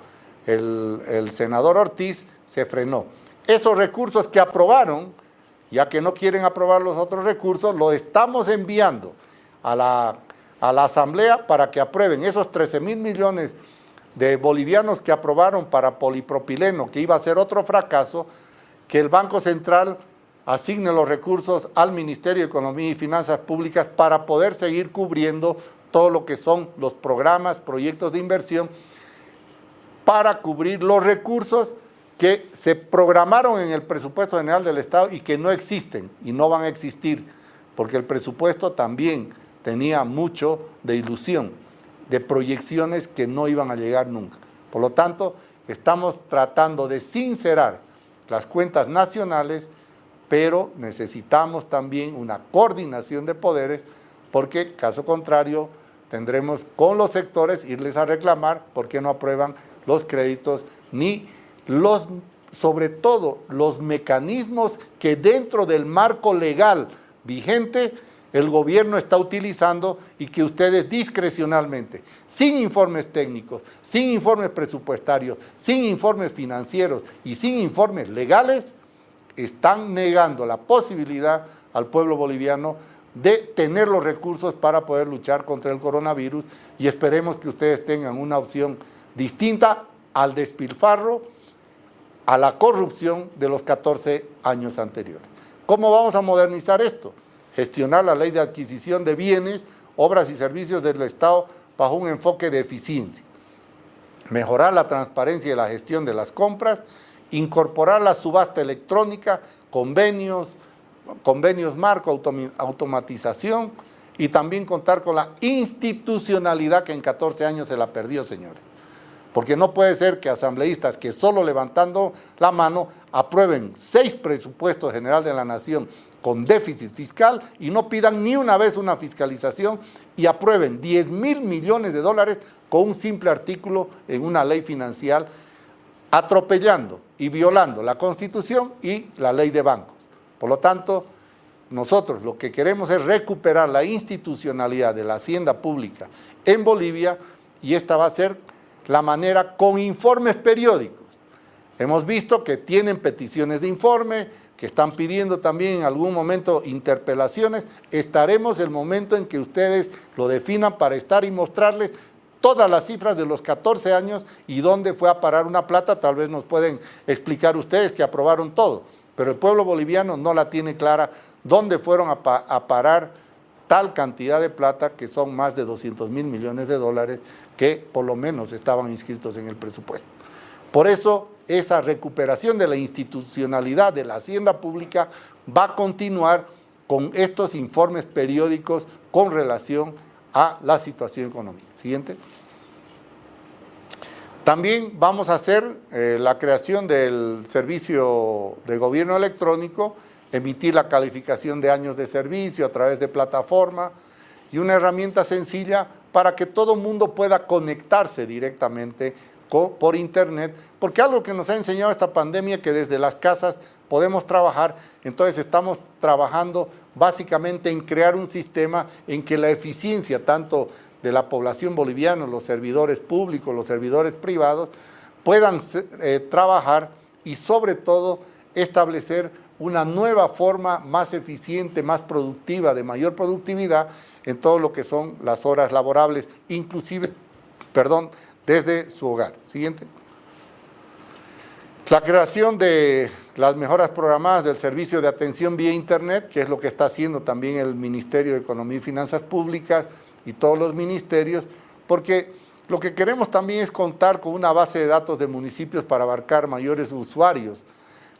S1: el, senador Ortiz, se frenó. Esos recursos que aprobaron, ya que no quieren aprobar los otros recursos, los estamos enviando a la, a la Asamblea para que aprueben esos 13 mil millones de bolivianos que aprobaron para polipropileno, que iba a ser otro fracaso, que el Banco Central asigne los recursos al Ministerio de Economía y Finanzas Públicas para poder seguir cubriendo todo lo que son los programas, proyectos de inversión, para cubrir los recursos que se programaron en el presupuesto general del Estado y que no existen y no van a existir, porque el presupuesto también tenía mucho de ilusión, de proyecciones que no iban a llegar nunca. Por lo tanto, estamos tratando de sincerar las cuentas nacionales, pero necesitamos también una coordinación de poderes, porque caso contrario tendremos con los sectores irles a reclamar por qué no aprueban los créditos ni los, sobre todo los mecanismos que dentro del marco legal vigente el gobierno está utilizando y que ustedes discrecionalmente, sin informes técnicos, sin informes presupuestarios, sin informes financieros y sin informes legales, están negando la posibilidad al pueblo boliviano de tener los recursos para poder luchar contra el coronavirus y esperemos que ustedes tengan una opción distinta al despilfarro a la corrupción de los 14 años anteriores. ¿Cómo vamos a modernizar esto? Gestionar la ley de adquisición de bienes, obras y servicios del Estado bajo un enfoque de eficiencia. Mejorar la transparencia y la gestión de las compras, incorporar la subasta electrónica, convenios, convenios marco, automatización y también contar con la institucionalidad que en 14 años se la perdió, señores. Porque no puede ser que asambleístas que solo levantando la mano aprueben seis presupuestos general de la nación con déficit fiscal y no pidan ni una vez una fiscalización y aprueben 10 mil millones de dólares con un simple artículo en una ley financiera atropellando y violando la Constitución y la ley de bancos. Por lo tanto, nosotros lo que queremos es recuperar la institucionalidad de la hacienda pública en Bolivia y esta va a ser la manera con informes periódicos. Hemos visto que tienen peticiones de informe, que están pidiendo también en algún momento interpelaciones. Estaremos el momento en que ustedes lo definan para estar y mostrarles todas las cifras de los 14 años y dónde fue a parar una plata, tal vez nos pueden explicar ustedes que aprobaron todo, pero el pueblo boliviano no la tiene clara dónde fueron a, parar tal cantidad de plata que son más de 200 mil millones de dólares que por lo menos estaban inscritos en el presupuesto. Por eso esa recuperación de la institucionalidad de la hacienda pública va a continuar con estos informes periódicos con relación a la situación económica. Siguiente. También vamos a hacer eh, la creación del servicio de gobierno electrónico emitir la calificación de años de servicio a través de plataforma y una herramienta sencilla para que todo mundo pueda conectarse directamente por internet, porque algo que nos ha enseñado esta pandemia que desde las casas podemos trabajar, entonces estamos trabajando básicamente en crear un sistema en que la eficiencia tanto de la población boliviana, los servidores públicos, los servidores privados, puedan eh, trabajar y sobre todo establecer una nueva forma más eficiente, más productiva, de mayor productividad en todo lo que son las horas laborables, inclusive, [LAUGHS] perdón, desde su hogar. Siguiente. La creación de las mejoras programadas del servicio de atención vía internet, que es lo que está haciendo también el Ministerio de Economía y Finanzas Públicas y todos los ministerios, porque lo que queremos también es contar con una base de datos de municipios para abarcar mayores usuarios,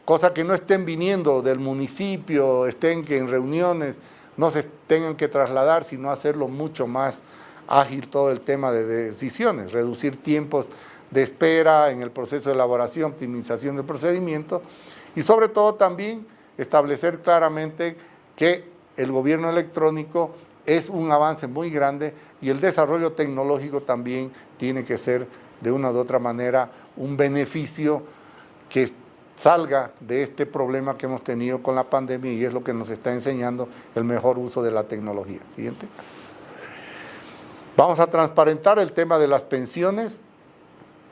S1: cosa que no estén viniendo del municipio, estén que en reuniones no se tengan que trasladar, sino hacerlo mucho más ágil todo el tema de decisiones, reducir tiempos de espera en el proceso de elaboración, optimización del procedimiento y sobre todo también establecer claramente que el gobierno electrónico es un avance muy grande y el desarrollo tecnológico también tiene que ser de una u otra manera un beneficio que salga de este problema que hemos tenido con la pandemia y es lo que nos está enseñando el mejor uso de la tecnología. Siguiente. Vamos a transparentar el tema de las pensiones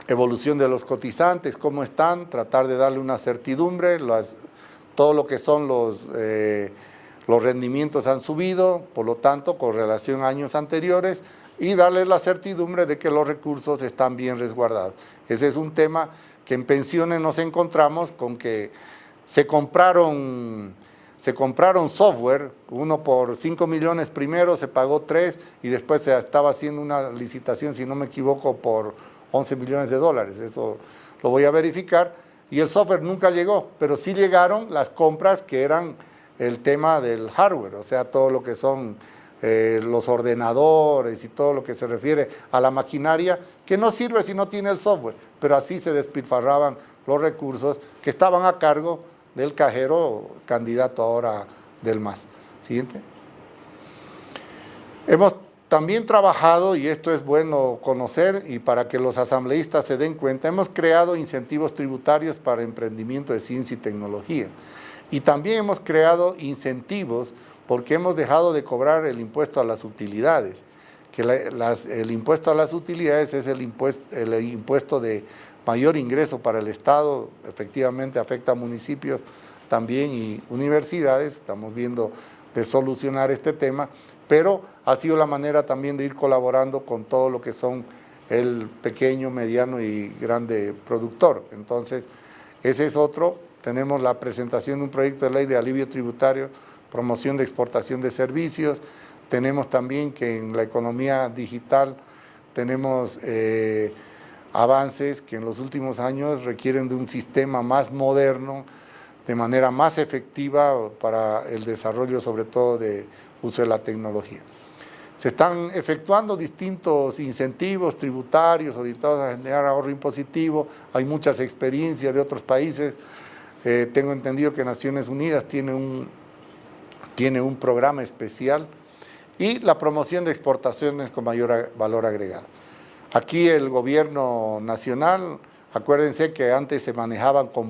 S1: evolución de los cotizantes, cómo están, tratar de darle una certidumbre, todo lo que son los, eh, los rendimientos han subido, por lo tanto, con relación a años anteriores, y darles la certidumbre de que los recursos están bien resguardados. Ese es un tema que en pensiones nos encontramos con que se compraron, se compraron software, uno por 5 millones primero, se pagó 3 y después se estaba haciendo una licitación, si no me equivoco, por 11 millones de dólares, eso lo voy a verificar, y el software nunca llegó, pero sí llegaron las compras que eran el tema del hardware, o sea, todo lo que son eh, los ordenadores y todo lo que se refiere a la maquinaria, que no sirve si no tiene el software, pero así se despilfarraban los recursos que estaban a cargo del cajero candidato ahora del MAS. Siguiente. Hemos también trabajado, y esto es bueno conocer y para que los asambleístas se den cuenta, hemos creado incentivos tributarios para emprendimiento de ciencia y tecnología. Y también hemos creado incentivos porque hemos dejado de cobrar el impuesto a las utilidades, que el impuesto a las utilidades es el impuesto, el impuesto de mayor ingreso para el Estado, efectivamente afecta a municipios también y universidades, estamos viendo de solucionar este tema, pero ha sido la manera también de ir colaborando con todo lo que son el pequeño, mediano y grande productor. Entonces, ese es otro. Tenemos la presentación de un proyecto de ley de alivio tributario, promoción de exportación de servicios. Tenemos también que en la economía digital tenemos eh, avances que en los últimos años requieren de un sistema más moderno, de manera más efectiva para el desarrollo sobre todo de uso de la tecnología. Se están efectuando distintos incentivos tributarios orientados a generar ahorro impositivo, hay muchas experiencias de otros países, eh, tengo entendido que Naciones Unidas tiene un, tiene un programa especial y la promoción de exportaciones con mayor valor agregado. Aquí el gobierno nacional Acuérdense que antes se manejaban con,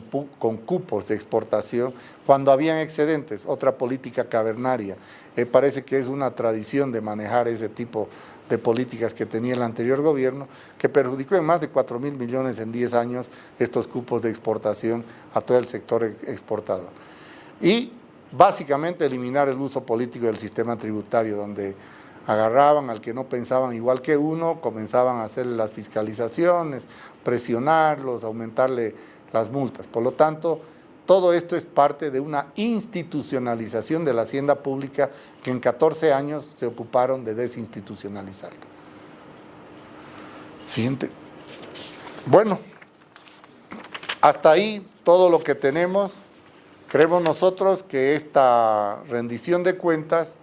S1: cupos de exportación cuando habían excedentes, otra política cavernaria. Eh, parece que es una tradición de manejar ese tipo de políticas que tenía el anterior gobierno, que perjudicó en más de 4 mil millones en 10 años estos cupos de exportación a todo el sector exportador. Y básicamente eliminar el uso político del sistema tributario, donde agarraban al que no pensaban igual que uno, comenzaban a hacer las fiscalizaciones, presionarlos, aumentarle las multas. Por lo tanto, todo esto es parte de una institucionalización de la hacienda pública que en 14 años se ocuparon de desinstitucionalizar. Siguiente. Bueno, hasta ahí todo lo que tenemos. Creemos nosotros que esta rendición de cuentas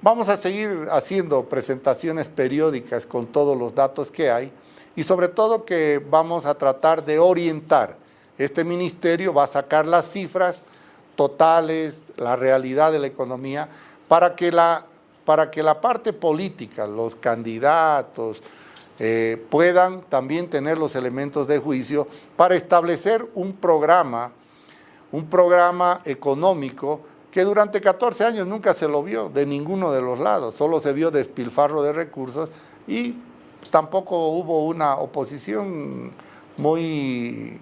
S1: Vamos a seguir haciendo presentaciones periódicas con todos los datos que hay y sobre todo que vamos a tratar de orientar. Este ministerio va a sacar las cifras totales, la realidad de la economía, para que la, para que la parte política, los candidatos, eh, puedan también tener los elementos de juicio para establecer un programa, un programa económico que durante 14 años nunca se lo vio de ninguno de los lados, solo se vio despilfarro de recursos y tampoco hubo una oposición muy,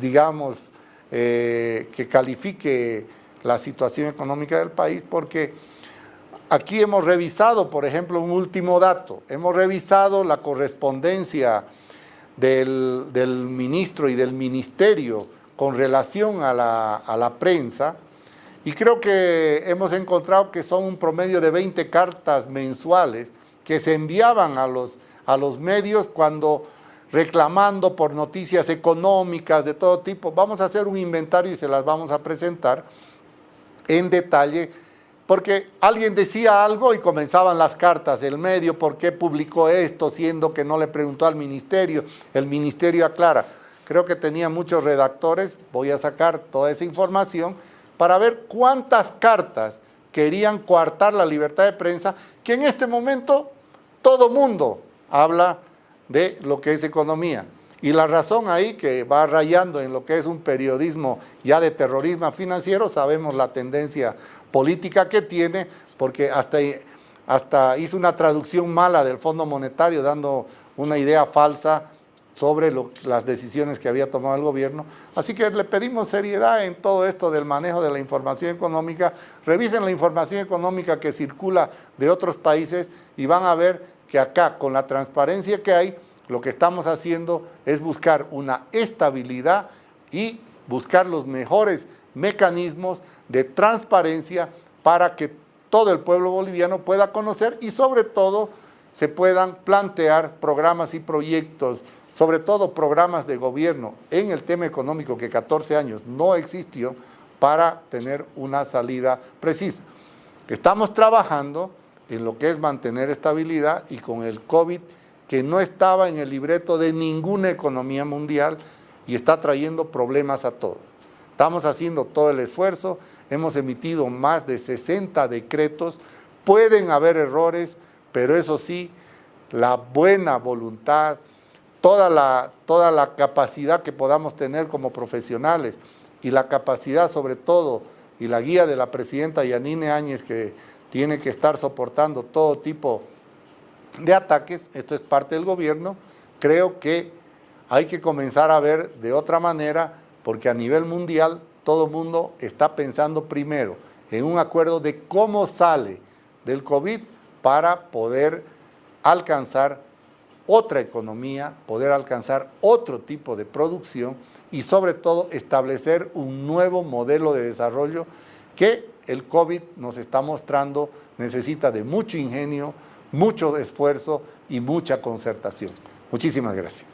S1: digamos, eh, que califique la situación económica del país porque aquí hemos revisado, por ejemplo, un último dato, hemos revisado la correspondencia del, del ministro y del ministerio con relación a la, a la prensa y creo que hemos encontrado que son un promedio de 20 cartas mensuales que se enviaban a los, a los medios cuando reclamando por noticias económicas de todo tipo. Vamos a hacer un inventario y se las vamos a presentar en detalle porque alguien decía algo y comenzaban las cartas, el medio, ¿por qué publicó esto? Siendo que no le preguntó al ministerio, el ministerio aclara. Creo que tenía muchos redactores, voy a sacar toda esa información para ver cuántas cartas querían coartar la libertad de prensa, que en este momento todo mundo habla de lo que es economía. Y la razón ahí que va rayando en lo que es un periodismo ya de terrorismo financiero, sabemos la tendencia política que tiene, porque hasta, hasta hizo una traducción mala del Fondo Monetario dando una idea falsa sobre las decisiones que había tomado el gobierno. Así que le pedimos seriedad en todo esto del manejo de la información económica. Revisen la información económica que circula de otros países y van a ver que acá, con la transparencia que hay, lo que estamos haciendo es buscar una estabilidad y buscar los mejores mecanismos de transparencia para que todo el pueblo boliviano pueda conocer y sobre todo se puedan plantear programas y proyectos, sobre todo programas de gobierno en el tema económico que 14 años no existió para tener una salida precisa. Estamos trabajando en lo que es mantener estabilidad y con el COVID que no estaba en el libreto de ninguna economía mundial y está trayendo problemas a todos. Estamos haciendo todo el esfuerzo, hemos emitido más de 60 decretos, pueden haber errores, pero eso sí, la buena voluntad, toda la, toda la capacidad que podamos tener como profesionales y la capacidad sobre todo y la guía de la presidenta Yanine Áñez que tiene que estar soportando todo tipo de ataques, esto es parte del gobierno, creo que hay que comenzar a ver de otra manera porque a nivel mundial todo el mundo está pensando primero en un acuerdo de cómo sale del COVID para poder alcanzar otra economía, poder alcanzar otro tipo de producción y sobre todo establecer un nuevo modelo de desarrollo que el COVID nos está mostrando necesita de mucho ingenio, mucho esfuerzo y mucha concertación. Muchísimas gracias.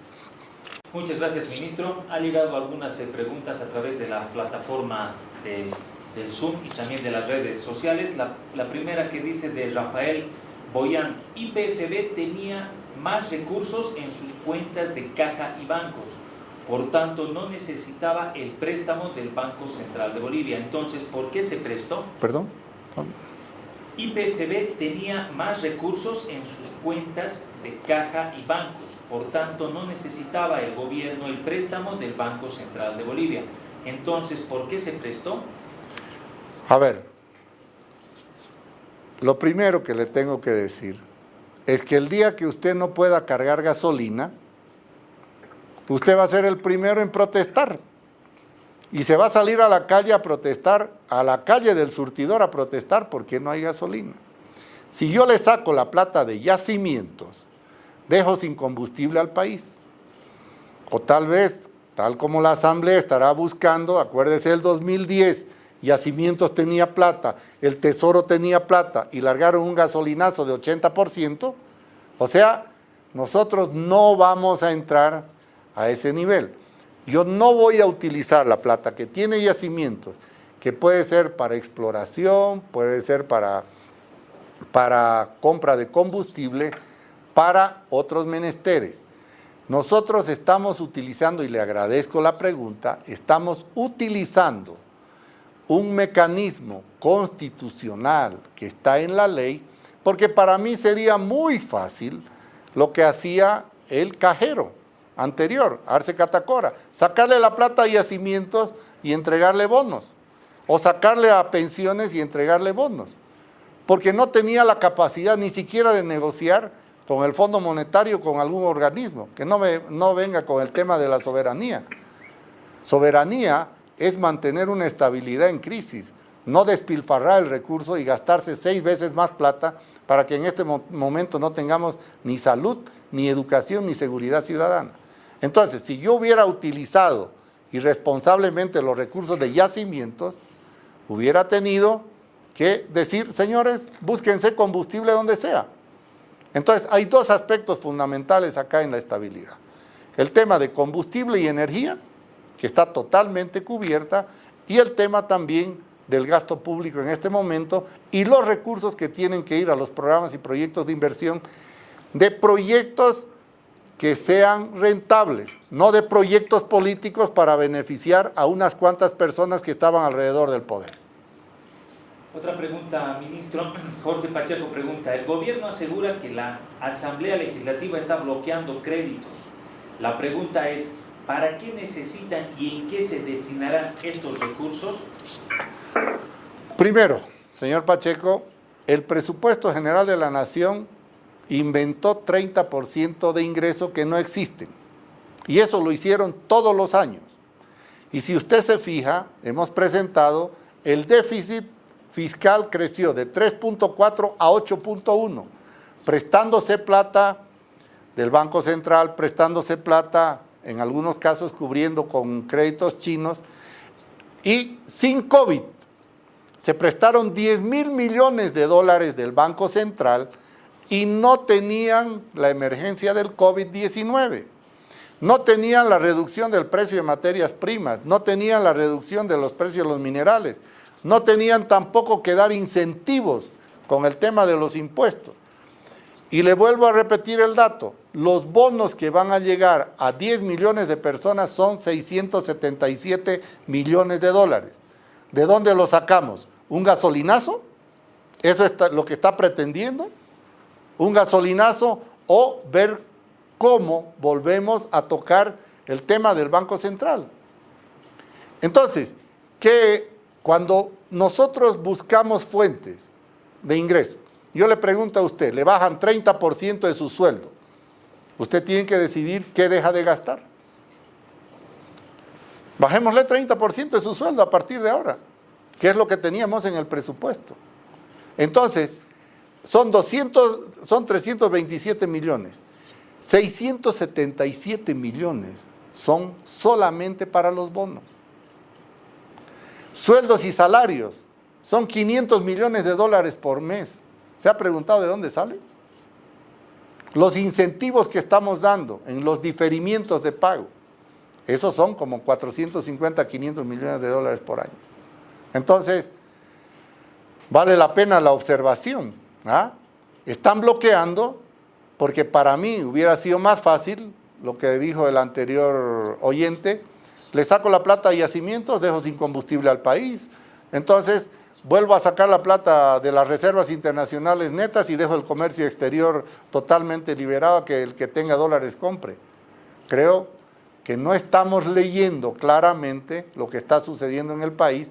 S2: Muchas gracias, ministro. Ha llegado algunas eh, preguntas a través de la plataforma del Zoom y también de las redes sociales. La, la primera que dice de Rafael Boyan, IPFB tenía más recursos en sus cuentas de caja y bancos, por tanto no necesitaba el préstamo del Banco Central de Bolivia. Entonces, ¿por qué se prestó?
S1: Perdón.
S2: IPFB tenía más recursos en sus cuentas de caja y bancos, por tanto no necesitaba el gobierno el préstamo del Banco Central de Bolivia. Entonces, ¿por qué se prestó?
S1: A ver, lo primero que le tengo que decir es que el día que usted no pueda cargar gasolina, usted va a ser el primero en protestar y se va a salir a la calle a protestar, a la calle del surtidor a protestar porque no hay gasolina. Si yo le saco la plata de yacimientos, dejo sin combustible al país. O tal vez, tal como la Asamblea estará buscando, acuérdese el 2010, Yacimientos tenía plata, el Tesoro tenía plata y largaron un gasolinazo de 80%, o sea, nosotros no vamos a entrar a ese nivel. Yo no voy a utilizar la plata que tiene yacimientos, que puede ser para exploración, puede ser para, para compra de combustible, para otros menesteres. Nosotros estamos utilizando, y le agradezco la pregunta, estamos utilizando un mecanismo constitucional que está en la ley, porque para mí sería muy fácil lo que hacía el cajero anterior, Arce Catacora, sacarle la plata a yacimientos y entregarle bonos, o sacarle a pensiones y entregarle bonos, porque no tenía la capacidad ni siquiera de negociar con el Fondo Monetario, con algún organismo, que no, no venga con el tema de la soberanía. Soberanía es mantener una estabilidad en crisis, no despilfarrar el recurso y gastarse seis veces más plata para que en este momento no tengamos ni salud, ni educación, ni seguridad ciudadana. Entonces, si yo hubiera utilizado irresponsablemente los recursos de yacimientos, hubiera tenido que decir, señores, búsquense combustible donde sea. Entonces, hay dos aspectos fundamentales acá en la estabilidad. El tema de combustible y energía, que está totalmente cubierta, y el tema también del gasto público en este momento y los recursos que tienen que ir a los programas y proyectos de inversión de proyectos que sean rentables, no de proyectos políticos para beneficiar a unas cuantas personas que estaban alrededor del poder.
S2: Otra pregunta, ministro. [CLEARS THROAT] Jorge Pacheco pregunta, el gobierno asegura que la Asamblea Legislativa está bloqueando créditos. La pregunta es, ¿para qué necesitan y en qué se destinarán estos recursos?
S1: Primero, señor Pacheco, el presupuesto general de la Nación inventó 30% de ingresos que no existen. Y eso lo hicieron todos los años. Y si usted se fija, hemos presentado, el déficit fiscal creció de 3.4 a 8.1, prestándose plata del Banco Central, prestándose plata, en algunos casos cubriendo con créditos chinos, y sin COVID. Se prestaron 10 mil millones de dólares del Banco Central y no tenían la emergencia del COVID-19. No tenían la reducción del precio de materias primas, no tenían la reducción de los precios de los minerales, no tenían tampoco que dar incentivos con el tema de los impuestos. Y le vuelvo a repetir el dato, los bonos que van a llegar a 10 millones de personas son 677 millones de dólares. ¿De dónde lo sacamos? ¿Un gasolinazo? ¿Eso es lo que está pretendiendo? Un gasolinazo o ver cómo volvemos a tocar el tema del Banco Central. Entonces, que cuando nosotros buscamos fuentes de ingreso, yo le pregunto a usted, le bajan 30% de su sueldo, usted tiene que decidir qué deja de gastar. Bajémosle 30% de su sueldo a partir de ahora, que es lo que teníamos en el presupuesto. Entonces, son, 200, son 327 millones. 677 millones son solamente para los bonos. Sueldos y salarios son 500 millones de dólares por mes. ¿Se ha preguntado de dónde sale? Los incentivos que estamos dando en los diferimientos de pago, esos son como 450, 500 millones de dólares por año. Entonces, vale la pena la observación ¿Ah? Están bloqueando porque para mí hubiera sido más fácil, lo que dijo el anterior oyente, le saco la plata a yacimientos, dejo sin combustible al país, entonces vuelvo a sacar la plata de las reservas internacionales netas y dejo el comercio exterior totalmente liberado, que el que tenga dólares compre. Creo que no estamos leyendo claramente lo que está sucediendo en el país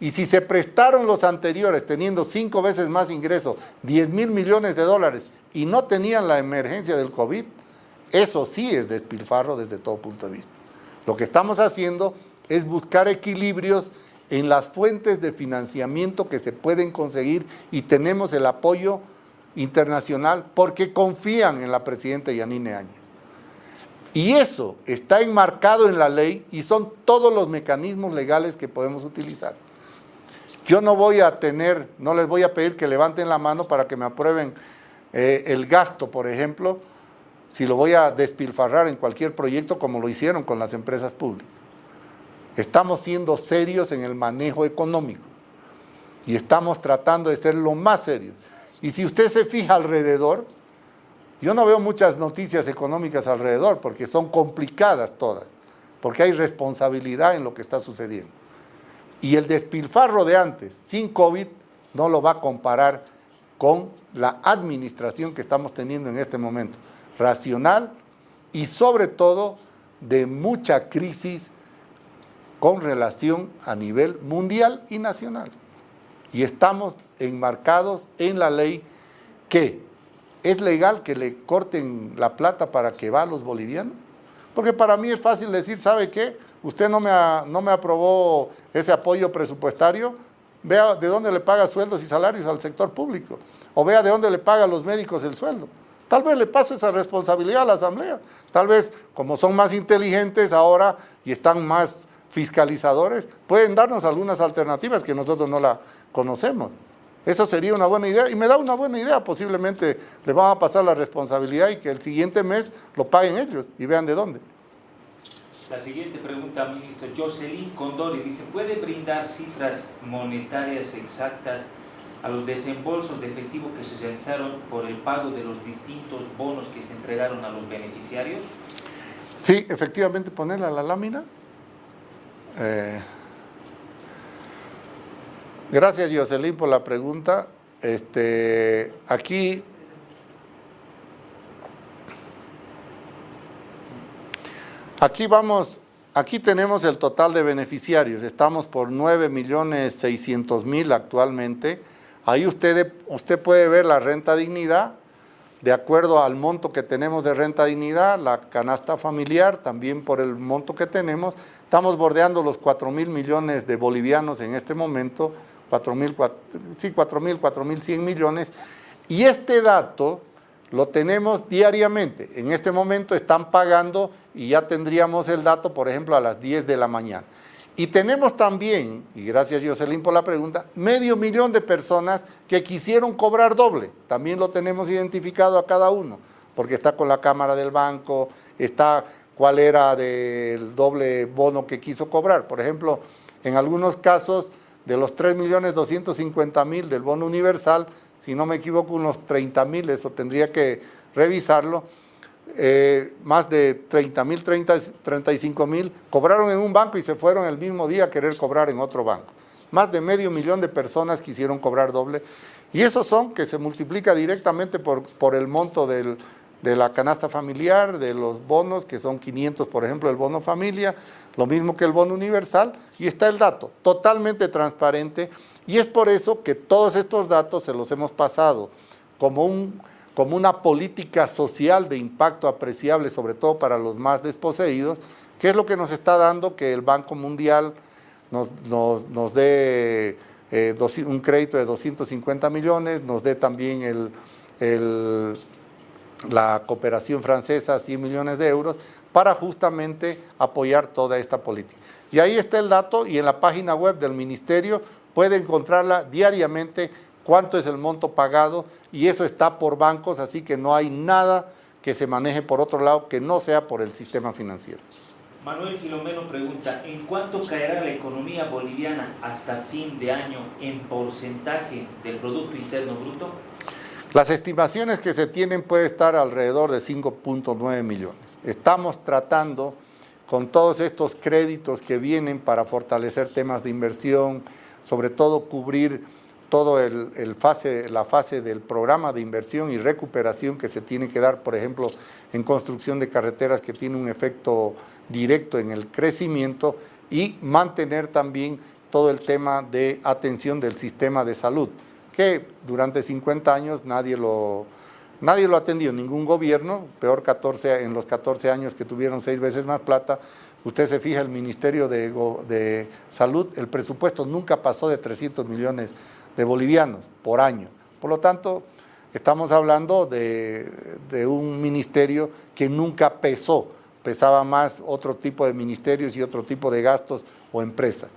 S1: y si se prestaron los anteriores teniendo cinco veces más ingresos, 10 mil millones de dólares, y no tenían la emergencia del COVID, eso sí es despilfarro desde todo punto de vista. Lo que estamos haciendo es buscar equilibrios en las fuentes de financiamiento que se pueden conseguir y tenemos el apoyo internacional porque confían en la presidenta Yanine Áñez. Y eso está enmarcado en la ley y son todos los mecanismos legales que podemos utilizar. Yo no voy a tener, no les voy a pedir que levanten la mano para que me aprueben eh, el gasto, por ejemplo, si lo voy a despilfarrar en cualquier proyecto como lo hicieron con las empresas públicas. Estamos siendo serios en el manejo económico y estamos tratando de ser lo más serios. Y si usted se fija alrededor, yo no veo muchas noticias económicas alrededor porque son complicadas todas, porque hay responsabilidad en lo que está sucediendo. Y el despilfarro de antes, sin COVID, no lo va a comparar con la administración que estamos teniendo en este momento. Racional y sobre todo de mucha crisis con relación a nivel mundial y nacional. Y estamos enmarcados en la ley que es legal que le corten la plata para que va a los bolivianos. Porque para mí es fácil decir, ¿sabe qué? Usted no me, no me aprobó ese apoyo presupuestario, vea de dónde le paga sueldos y salarios al sector público, o vea de dónde le paga los médicos el sueldo. Tal vez le paso esa responsabilidad a la Asamblea. Tal vez, como son más inteligentes ahora y están más fiscalizadores pueden darnos algunas alternativas que nosotros no la conocemos. Eso sería una buena idea y me da una buena idea. Posiblemente le van a pasar la responsabilidad y que el siguiente mes lo paguen ellos y vean de dónde.
S2: La siguiente pregunta, ministro Jocelyn Condori, dice, ¿puede brindar cifras monetarias exactas a los desembolsos de efectivo que se realizaron por el pago de los distintos bonos que se entregaron a los beneficiarios?
S1: Sí, efectivamente, ponerla a la lámina. Eh, gracias, Jocelyn, por la pregunta. Este, aquí Aquí vamos, aquí tenemos el total de beneficiarios, estamos por 9.600.000 actualmente. Ahí usted, usted puede ver la renta dignidad, de acuerdo al monto que tenemos de renta dignidad, la canasta familiar, también por el monto que tenemos, estamos bordeando los 4 mil millones de bolivianos en este momento, 4 mil, sí, 4 mil, 4 mil 100 millones, y este dato lo tenemos diariamente. En este momento están pagando y ya tendríamos el dato, por ejemplo, a las 10 de la mañana. Y tenemos también, y gracias Jocelyn por la pregunta, medio millón de personas que quisieron cobrar doble. También lo tenemos identificado a cada uno, porque está con la cámara del banco, está cuál era del doble bono que quiso cobrar. Por ejemplo, en algunos casos, de los 3.250.000 del bono universal, si no me equivoco, unos 30 mil, eso tendría que revisarlo, eh, más de 30 mil, 35 mil, cobraron en un banco y se fueron el mismo día a querer cobrar en otro banco. Más de medio millón de personas quisieron cobrar doble. Y esos son que se multiplica directamente por, por el monto del, de la canasta familiar, de los bonos, que son 500, por ejemplo, el bono familia, lo mismo que el bono universal, y está el dato, totalmente transparente, y es por eso que todos estos datos se los hemos pasado como, un, como una política social de impacto apreciable, sobre todo para los más desposeídos, que es lo que nos está dando que el Banco Mundial nos, nos, dé eh, un crédito de 250 millones, nos dé también el, la cooperación francesa 100 millones de euros, para justamente apoyar toda esta política. Y ahí está el dato y en la página web del Ministerio puede encontrarla diariamente cuánto es el monto pagado y eso está por bancos, así que no hay nada que se maneje por otro lado que no sea por el sistema financiero.
S2: Manuel Filomeno pregunta, ¿en cuánto caerá la economía boliviana hasta fin de año en porcentaje del Producto Interno Bruto?
S1: Las estimaciones que se tienen puede estar alrededor de 5.9 millones. Estamos tratando con todos estos créditos que vienen para fortalecer temas de inversión, sobre todo cubrir fase, la fase del programa de inversión y recuperación que se tiene que dar, por ejemplo, en construcción de carreteras que tiene un efecto directo en el crecimiento y mantener también todo el tema de atención del sistema de salud, que durante 50 años nadie lo, nadie lo atendió, ningún gobierno, peor 14, en los 14 años que tuvieron seis veces más plata, Usted se fija, el Ministerio de, Salud, el presupuesto nunca pasó de 300 millones de bolivianos por año. Por lo tanto, estamos hablando de, un ministerio que nunca pesó, pesaba más otro tipo de ministerios y otro tipo de gastos o empresas.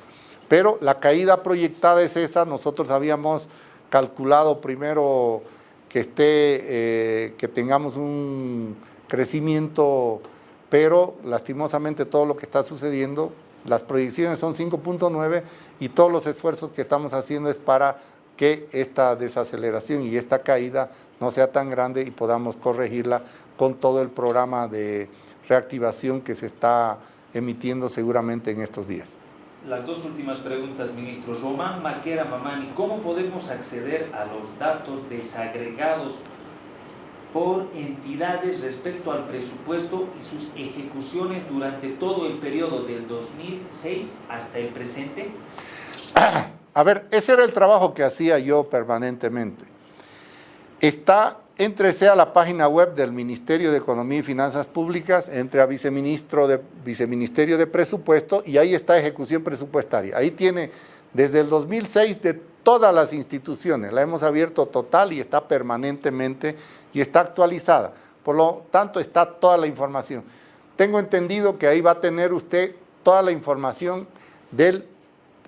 S1: Pero la caída proyectada es esa, nosotros habíamos calculado primero que, esté, eh, que tengamos un crecimiento pero lastimosamente todo lo que está sucediendo, las proyecciones son 5.9 y todos los esfuerzos que estamos haciendo es para que esta desaceleración y esta caída no sea tan grande y podamos corregirla con todo el programa de reactivación que se está emitiendo seguramente en estos días.
S2: Las dos últimas preguntas, ministro. Román Maquera Mamani, ¿cómo podemos acceder a los datos desagregados por entidades respecto al presupuesto y sus ejecuciones durante todo el periodo del 2006 hasta el presente? [CLEARS THROAT]
S1: A ver, ese era el trabajo que hacía yo permanentemente. Está, entrese a la página web del Ministerio de Economía y Finanzas Públicas, entre a viceministro de, Viceministerio de Presupuesto y ahí está ejecución presupuestaria. Ahí tiene desde el 2006 de todas las instituciones, la hemos abierto total y está permanentemente y está actualizada. Por lo tanto, está toda la información. Tengo entendido que ahí va a tener usted toda la información del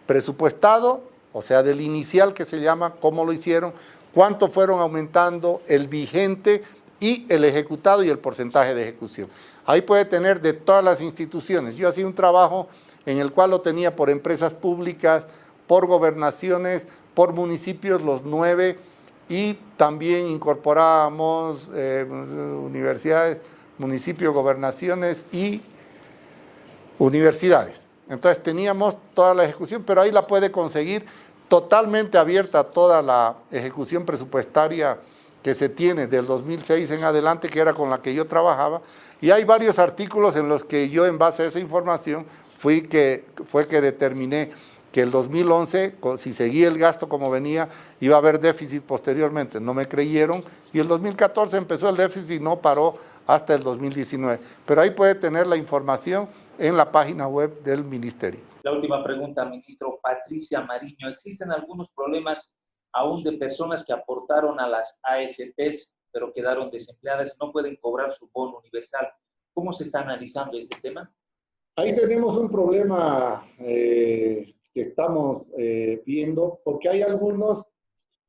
S1: presupuestado, o sea, del inicial que se llama, cómo lo hicieron, cuánto fueron aumentando, el vigente y el ejecutado y el porcentaje de ejecución. Ahí puede tener de todas las instituciones. Yo hacía un trabajo en el cual lo tenía por empresas públicas, por gobernaciones, por municipios, los nueve, y también incorporamos eh, universidades, municipios, gobernaciones y universidades. Entonces teníamos toda la ejecución, pero ahí la puede conseguir totalmente abierta toda la ejecución presupuestaria que se tiene del 2006 en adelante, que era con la que yo trabajaba, y hay varios artículos en los que yo en base a esa información fui que, fue que determiné que el 2011, si seguía el gasto como venía, iba a haber déficit posteriormente. No me creyeron y el 2014 empezó el déficit y no paró hasta el 2019. Pero ahí puede tener la información en la página web del Ministerio.
S2: La última pregunta, ministro Patricia Mariño. ¿Existen algunos problemas aún de personas que aportaron a las AFPs pero quedaron desempleadas, no pueden cobrar su bono universal? ¿Cómo se está analizando este tema?
S1: Ahí tenemos un problema eh, que estamos eh, viendo, porque hay algunos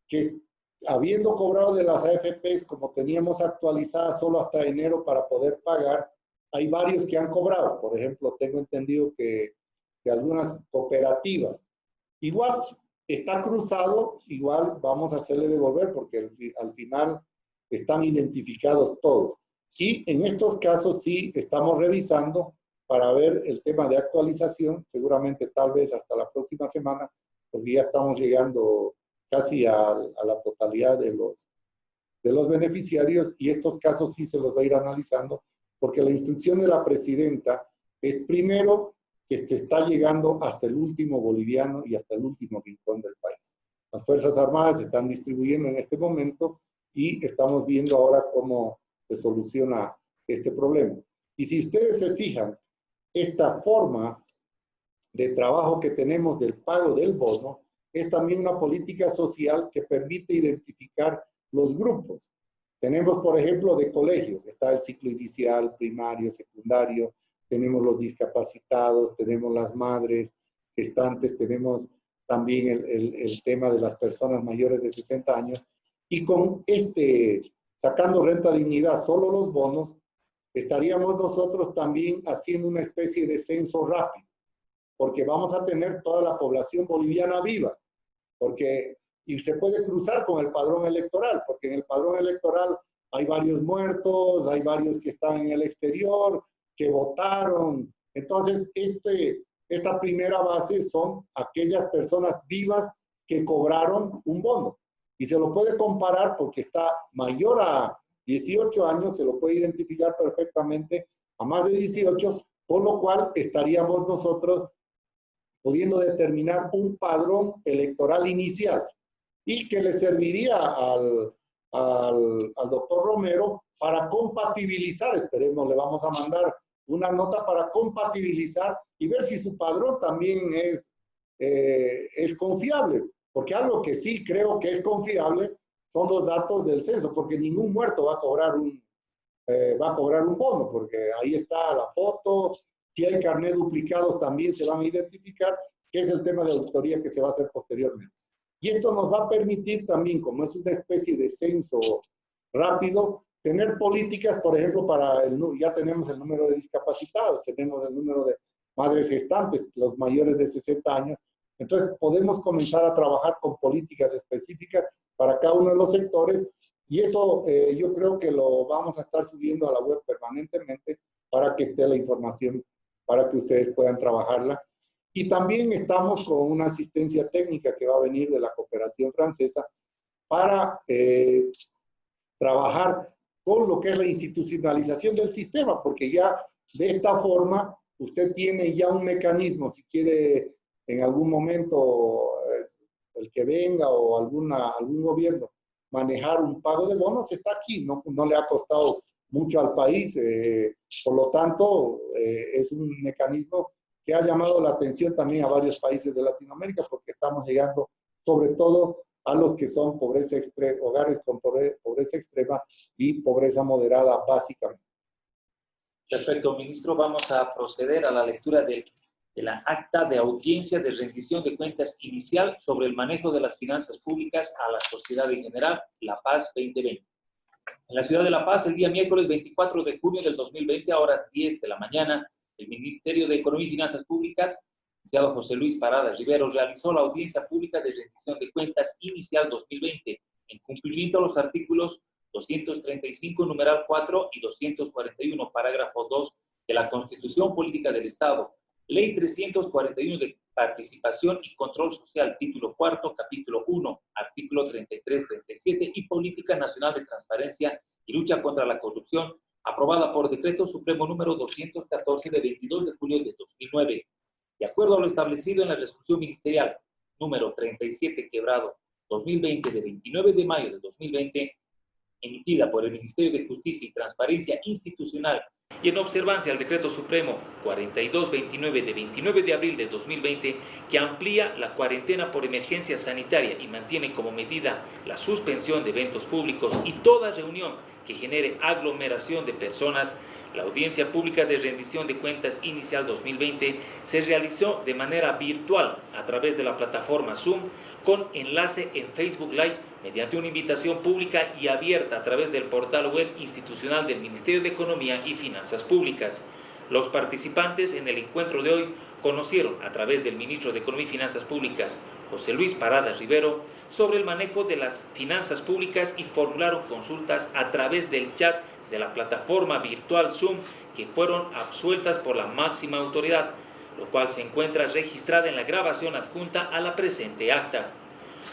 S1: que habiendo cobrado de las AFPs, como teníamos actualizadas solo hasta enero para poder pagar, hay varios que han cobrado. Por ejemplo, tengo entendido que, que algunas cooperativas. Igual está cruzado, igual vamos a hacerle devolver porque al final están identificados todos. Y en estos casos sí estamos revisando para ver el tema de actualización, seguramente tal vez hasta la próxima semana, porque ya estamos llegando casi a, la totalidad de los, de los beneficiarios y estos casos sí se los va a ir analizando, porque la instrucción de la presidenta es primero que se está llegando hasta el último boliviano y hasta el último rincón del país. Las Fuerzas Armadas se están distribuyendo en este momento y estamos viendo ahora cómo se soluciona este problema. Y si ustedes se fijan, esta forma de trabajo que tenemos del pago del bono es también una política social que permite identificar los grupos. Tenemos, por ejemplo, de colegios, está el ciclo inicial, primario, secundario, tenemos los discapacitados, tenemos las madres gestantes, tenemos también el, el tema de las personas mayores de 60 años. Y con este, sacando renta dignidad, solo los bonos, estaríamos nosotros también haciendo una especie de censo rápido, porque vamos a tener toda la población boliviana viva, porque y se puede cruzar con el padrón electoral, porque en el padrón electoral hay varios muertos, hay varios que están en el exterior, que votaron. Entonces, este, esta primera base son aquellas personas vivas que cobraron un bono. Y se lo puede comparar porque está mayor a 18 años, se lo puede identificar perfectamente a más de 18, con lo cual estaríamos nosotros pudiendo determinar un padrón electoral inicial y que le serviría al, al, al doctor Romero para compatibilizar, esperemos, le vamos a mandar una nota para compatibilizar y ver si su padrón también es, eh, es confiable. Porque algo que sí creo que es confiable son los datos del censo, porque ningún muerto va a cobrar un, eh, va a cobrar un bono, porque ahí está la foto, si hay carnet duplicados también se van a identificar, que es el tema de auditoría que se va a hacer posteriormente. Y esto nos va a permitir también, como es una especie de censo rápido, tener políticas, por ejemplo, para el, ya tenemos el número de discapacitados, tenemos el número de madres gestantes, los mayores de 60 años, entonces podemos comenzar a trabajar con políticas específicas para cada uno de los sectores y eso eh, yo creo que lo vamos a estar subiendo a la web permanentemente para que esté la información, para que ustedes puedan trabajarla. Y también estamos con una asistencia técnica que va a venir de la cooperación francesa para eh, trabajar con lo que es la institucionalización del sistema, porque ya de esta forma usted tiene ya un mecanismo, si quiere en algún momento el que venga o alguna, algún gobierno manejar un pago de bonos está aquí, no, no le ha costado mucho al país, eh, por lo tanto eh, es un mecanismo que ha llamado la atención también a varios países de Latinoamérica porque estamos llegando sobre todo a los que son pobreza extrema, hogares con pobreza extrema y pobreza moderada básicamente.
S2: Perfecto, ministro. Vamos a proceder a la lectura del de la acta de audiencia de rendición de cuentas inicial sobre el manejo de las finanzas públicas a la sociedad en general, La Paz 2020. En la ciudad de La Paz, el día miércoles 24 de junio del 2020, a horas 10 de la mañana, el Ministerio de Economía y Finanzas Públicas, licenciado José Luis Parada Rivero, realizó la audiencia pública de rendición de cuentas inicial 2020 en cumplimiento a los artículos 235, numeral 4 y 241, parágrafo 2 de la Constitución Política del Estado, Ley 341 de Participación y Control Social, título 4, capítulo 1, artículo 33-37 y Política Nacional de Transparencia y Lucha contra la Corrupción, aprobada por Decreto Supremo número 214 de 22 de julio de 2009. De acuerdo a lo establecido en la resolución ministerial número 37 quebrado 2020 de 29 de mayo de 2020, emitida por el Ministerio de Justicia y Transparencia Institucional y en observancia al Decreto Supremo 4229 de 29 de abril de 2020 que amplía la cuarentena por emergencia sanitaria y mantiene como medida la suspensión de eventos públicos y toda reunión que genere aglomeración de personas, la audiencia pública de rendición de cuentas inicial 2020 se realizó de manera virtual a través de la plataforma Zoom con enlace en Facebook Live mediante una invitación pública y abierta a través del portal web institucional del Ministerio de Economía y Finanzas Públicas. Los participantes en el encuentro de hoy conocieron a través del ministro de Economía y Finanzas Públicas, José Luis Parada Rivero, sobre el manejo de las finanzas públicas y formularon consultas a través del chat de la plataforma virtual Zoom que fueron absueltas por la máxima autoridad, lo cual se encuentra registrada en la grabación adjunta a la presente acta.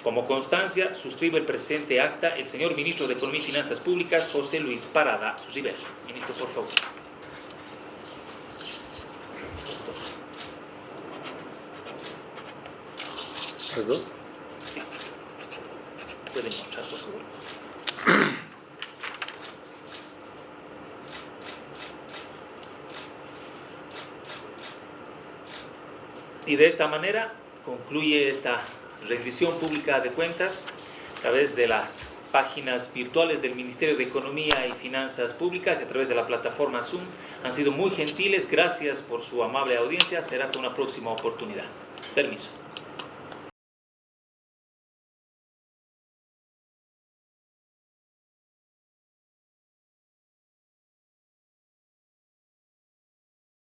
S2: Como constancia, suscribe el presente acta el señor Ministro de Economía y Finanzas Públicas, José Luis Parada Rivera. Ministro, por favor.
S1: ¿Los dos?
S2: Sí. Pueden mostrar, por favor. [CLEARS THROAT] Y de esta manera concluye esta rendición pública de cuentas a través de las páginas virtuales del Ministerio de Economía y Finanzas Públicas y a través de la plataforma Zoom. Han sido muy gentiles, gracias por su amable audiencia. Será hasta una próxima oportunidad. Permiso.